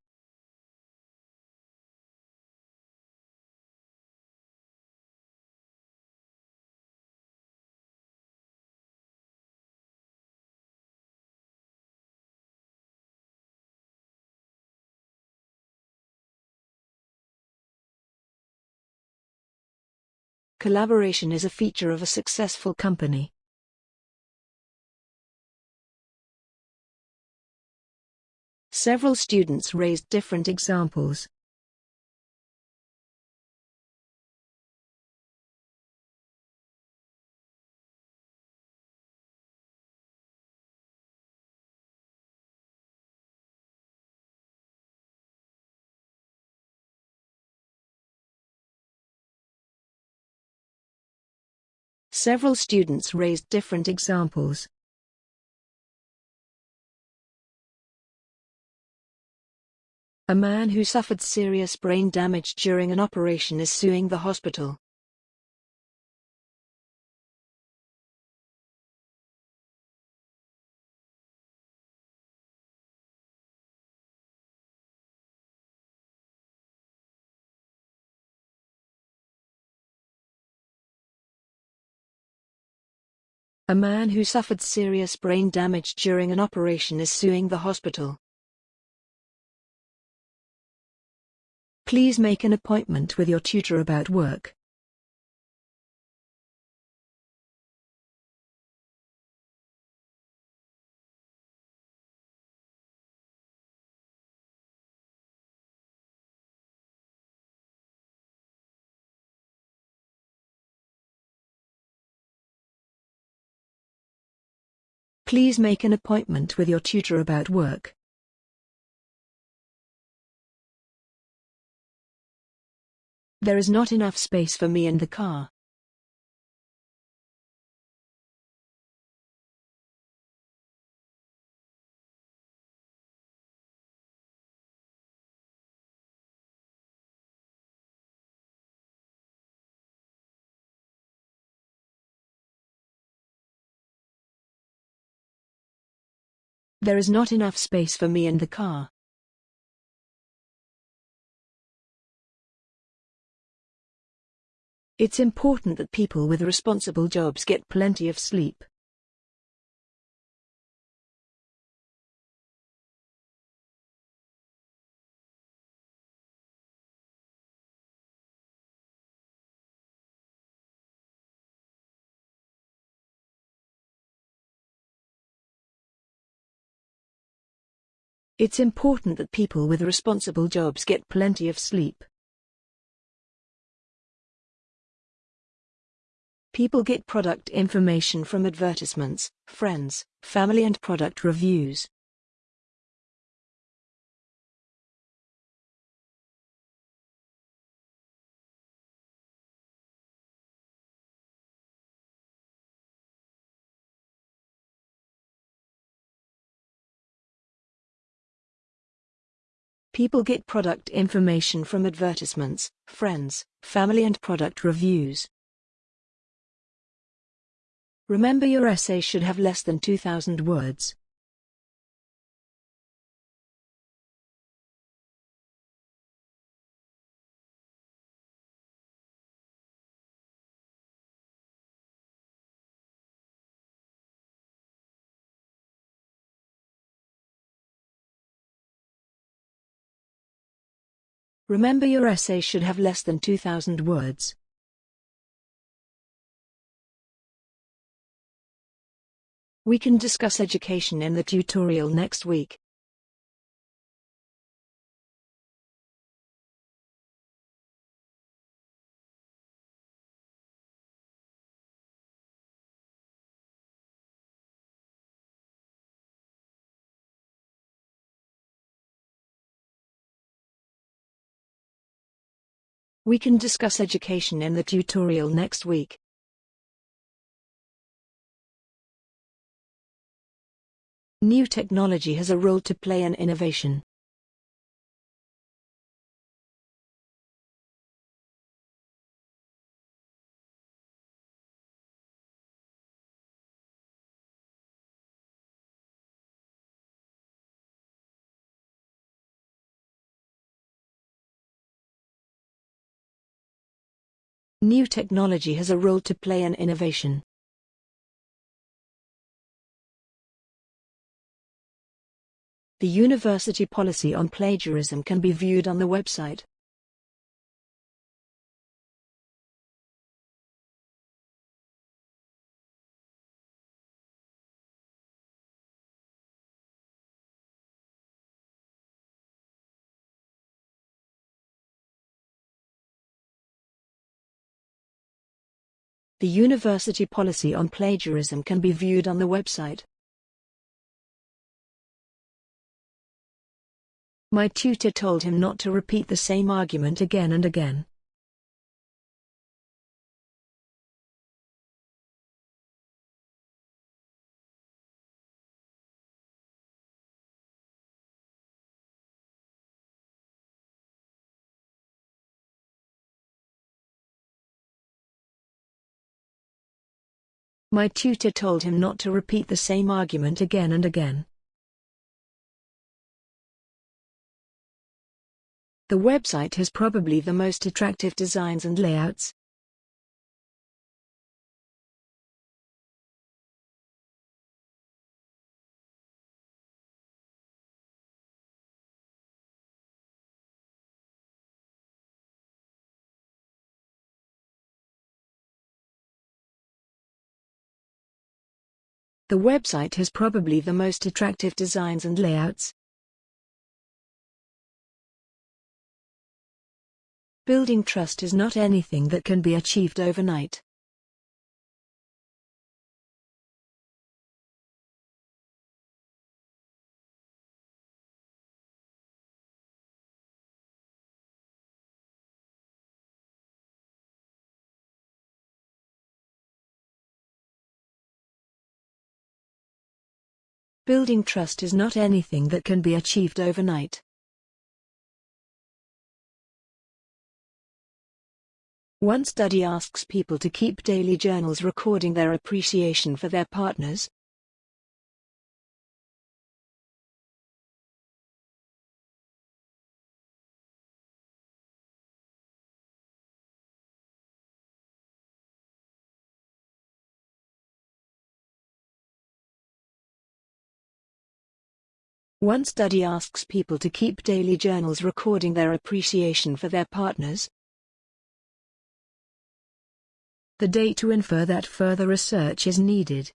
Collaboration is a feature of a successful company. Several students raised different examples. Several students raised different examples. A man who suffered serious brain damage during an operation is suing the hospital. A man who suffered serious brain damage during an operation is suing the hospital. Please make an appointment with your tutor about work. Please make an appointment with your tutor about work. There is not enough space for me in the car. There is not enough space for me in the car. It's important that people with responsible jobs get plenty of sleep. It's important that people with responsible jobs get plenty of sleep. People get product information from advertisements, friends, family and product reviews. People get product information from advertisements, friends, family and product reviews. Remember your essay should have less than 2000 words. Remember your essay should have less than 2000 words. We can discuss education in the tutorial next week. We can discuss education in the tutorial next week. New technology has a role to play in innovation. New technology has a role to play in innovation. The university policy on plagiarism can be viewed on the website. The university policy on plagiarism can be viewed on the website. My tutor told him not to repeat the same argument again and again. My tutor told him not to repeat the same argument again and again. The website has probably the most attractive designs and layouts. The website has probably the most attractive designs and layouts. Building trust is not anything that can be achieved overnight. Building trust is not anything that can be achieved overnight. One study asks people to keep daily journals recording their appreciation for their partners. One study asks people to keep daily journals recording their appreciation for their partners. The date to infer that further research is needed.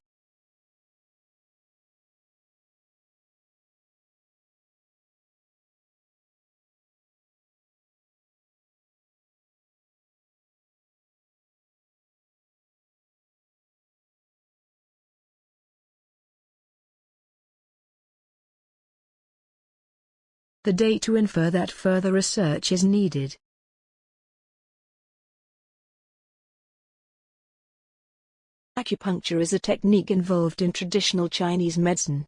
The date to infer that further research is needed. Acupuncture is a technique involved in traditional Chinese medicine.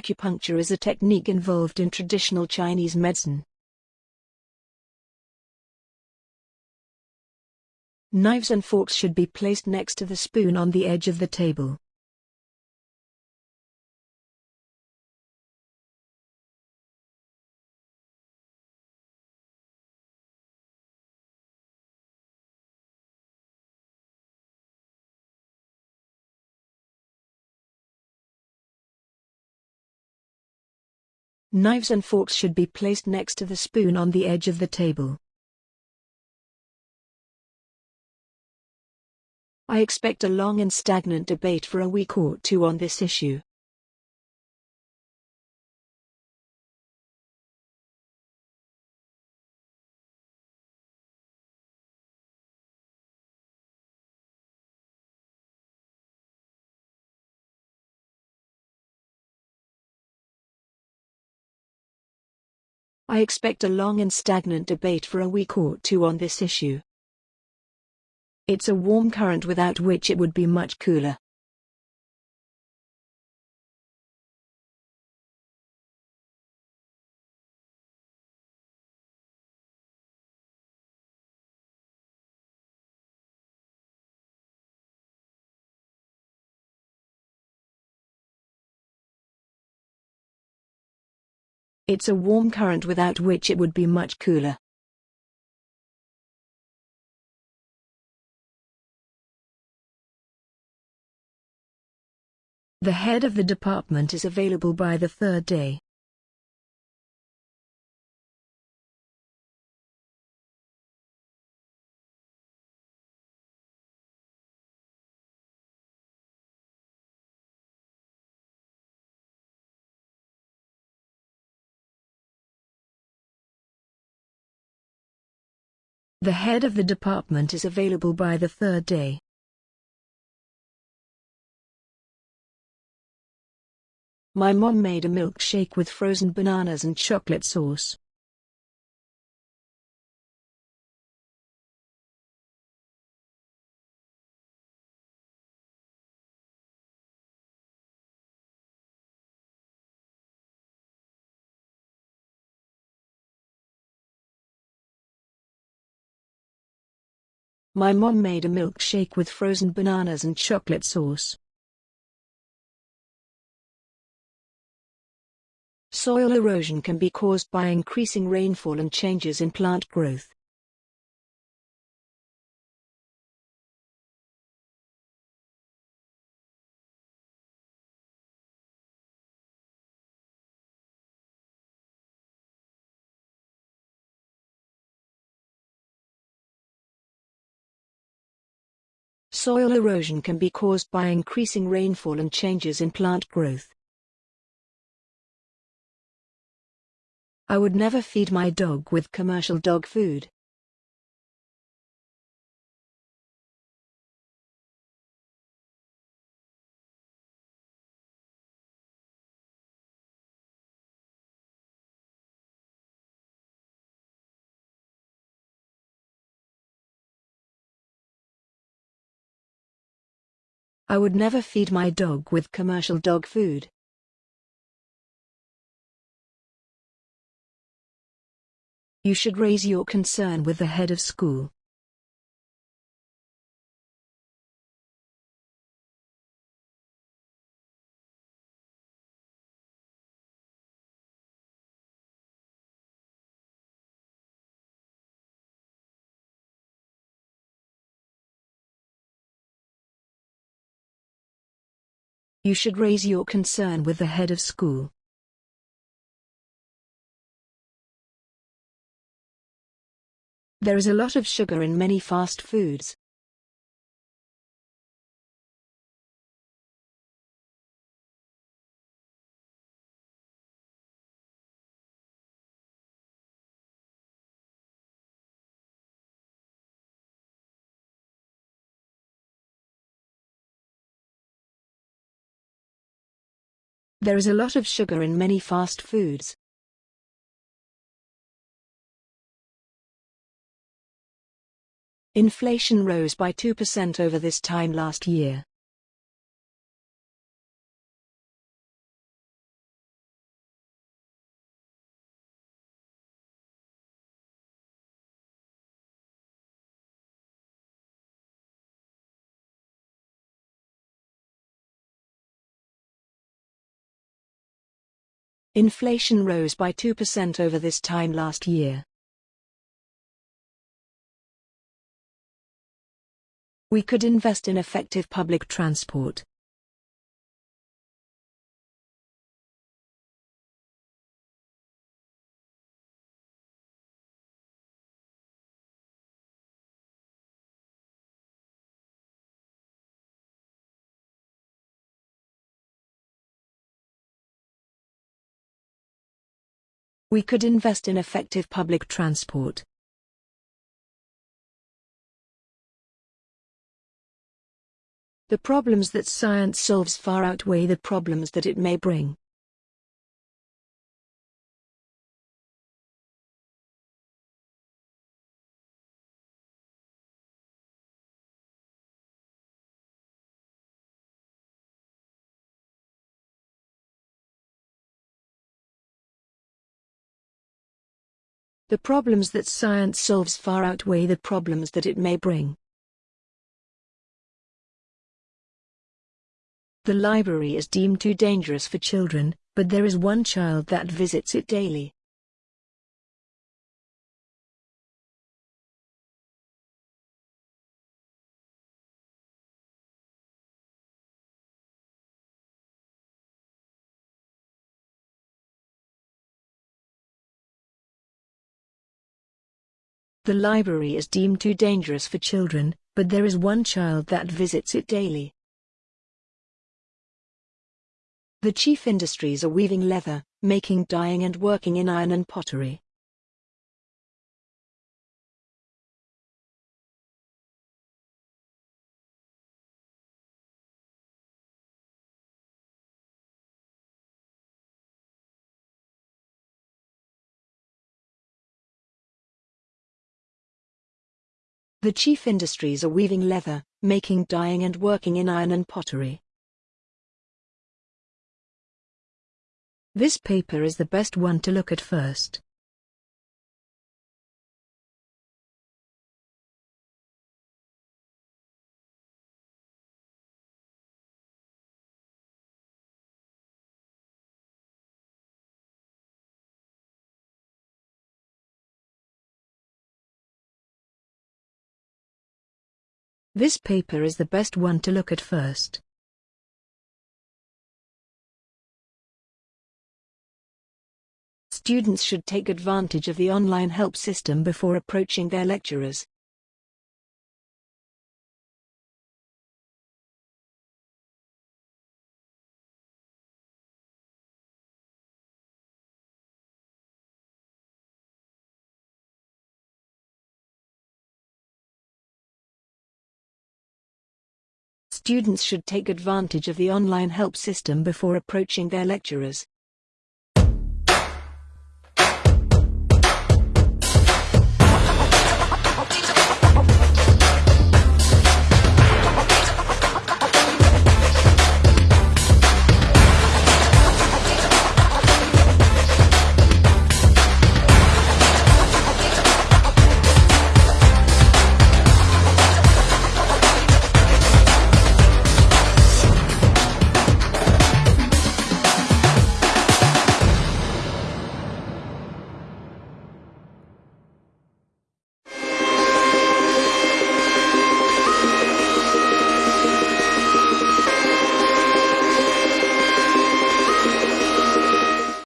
Acupuncture is a technique involved in traditional Chinese medicine. Knives and forks should be placed next to the spoon on the edge of the table. Knives and forks should be placed next to the spoon on the edge of the table. I expect a long and stagnant debate for a week or two on this issue. I expect a long and stagnant debate for a week or two on this issue. It's a warm current without which it would be much cooler. It's a warm current without which it would be much cooler. The head of the department is available by the third day. The head of the department is available by the third day. My mom made a milkshake with frozen bananas and chocolate sauce. My mom made a milkshake with frozen bananas and chocolate sauce. Soil erosion can be caused by increasing rainfall and changes in plant growth. Soil erosion can be caused by increasing rainfall and changes in plant growth. I would never feed my dog with commercial dog food. I would never feed my dog with commercial dog food. You should raise your concern with the head of school. You should raise your concern with the head of school. There is a lot of sugar in many fast foods. There is a lot of sugar in many fast foods. Inflation rose by 2% over this time last year. Inflation rose by 2% over this time last year. We could invest in effective public transport. We could invest in effective public transport. The problems that science solves far outweigh the problems that it may bring. The problems that science solves far outweigh the problems that it may bring. The library is deemed too dangerous for children, but there is one child that visits it daily. The library is deemed too dangerous for children, but there is one child that visits it daily. The chief industries are weaving leather, making dyeing and working in iron and pottery. The chief industries are weaving leather, making dyeing and working in iron and pottery. This paper is the best one to look at first. This paper is the best one to look at first. Students should take advantage of the online help system before approaching their lecturers. Students should take advantage of the online help system before approaching their lecturers.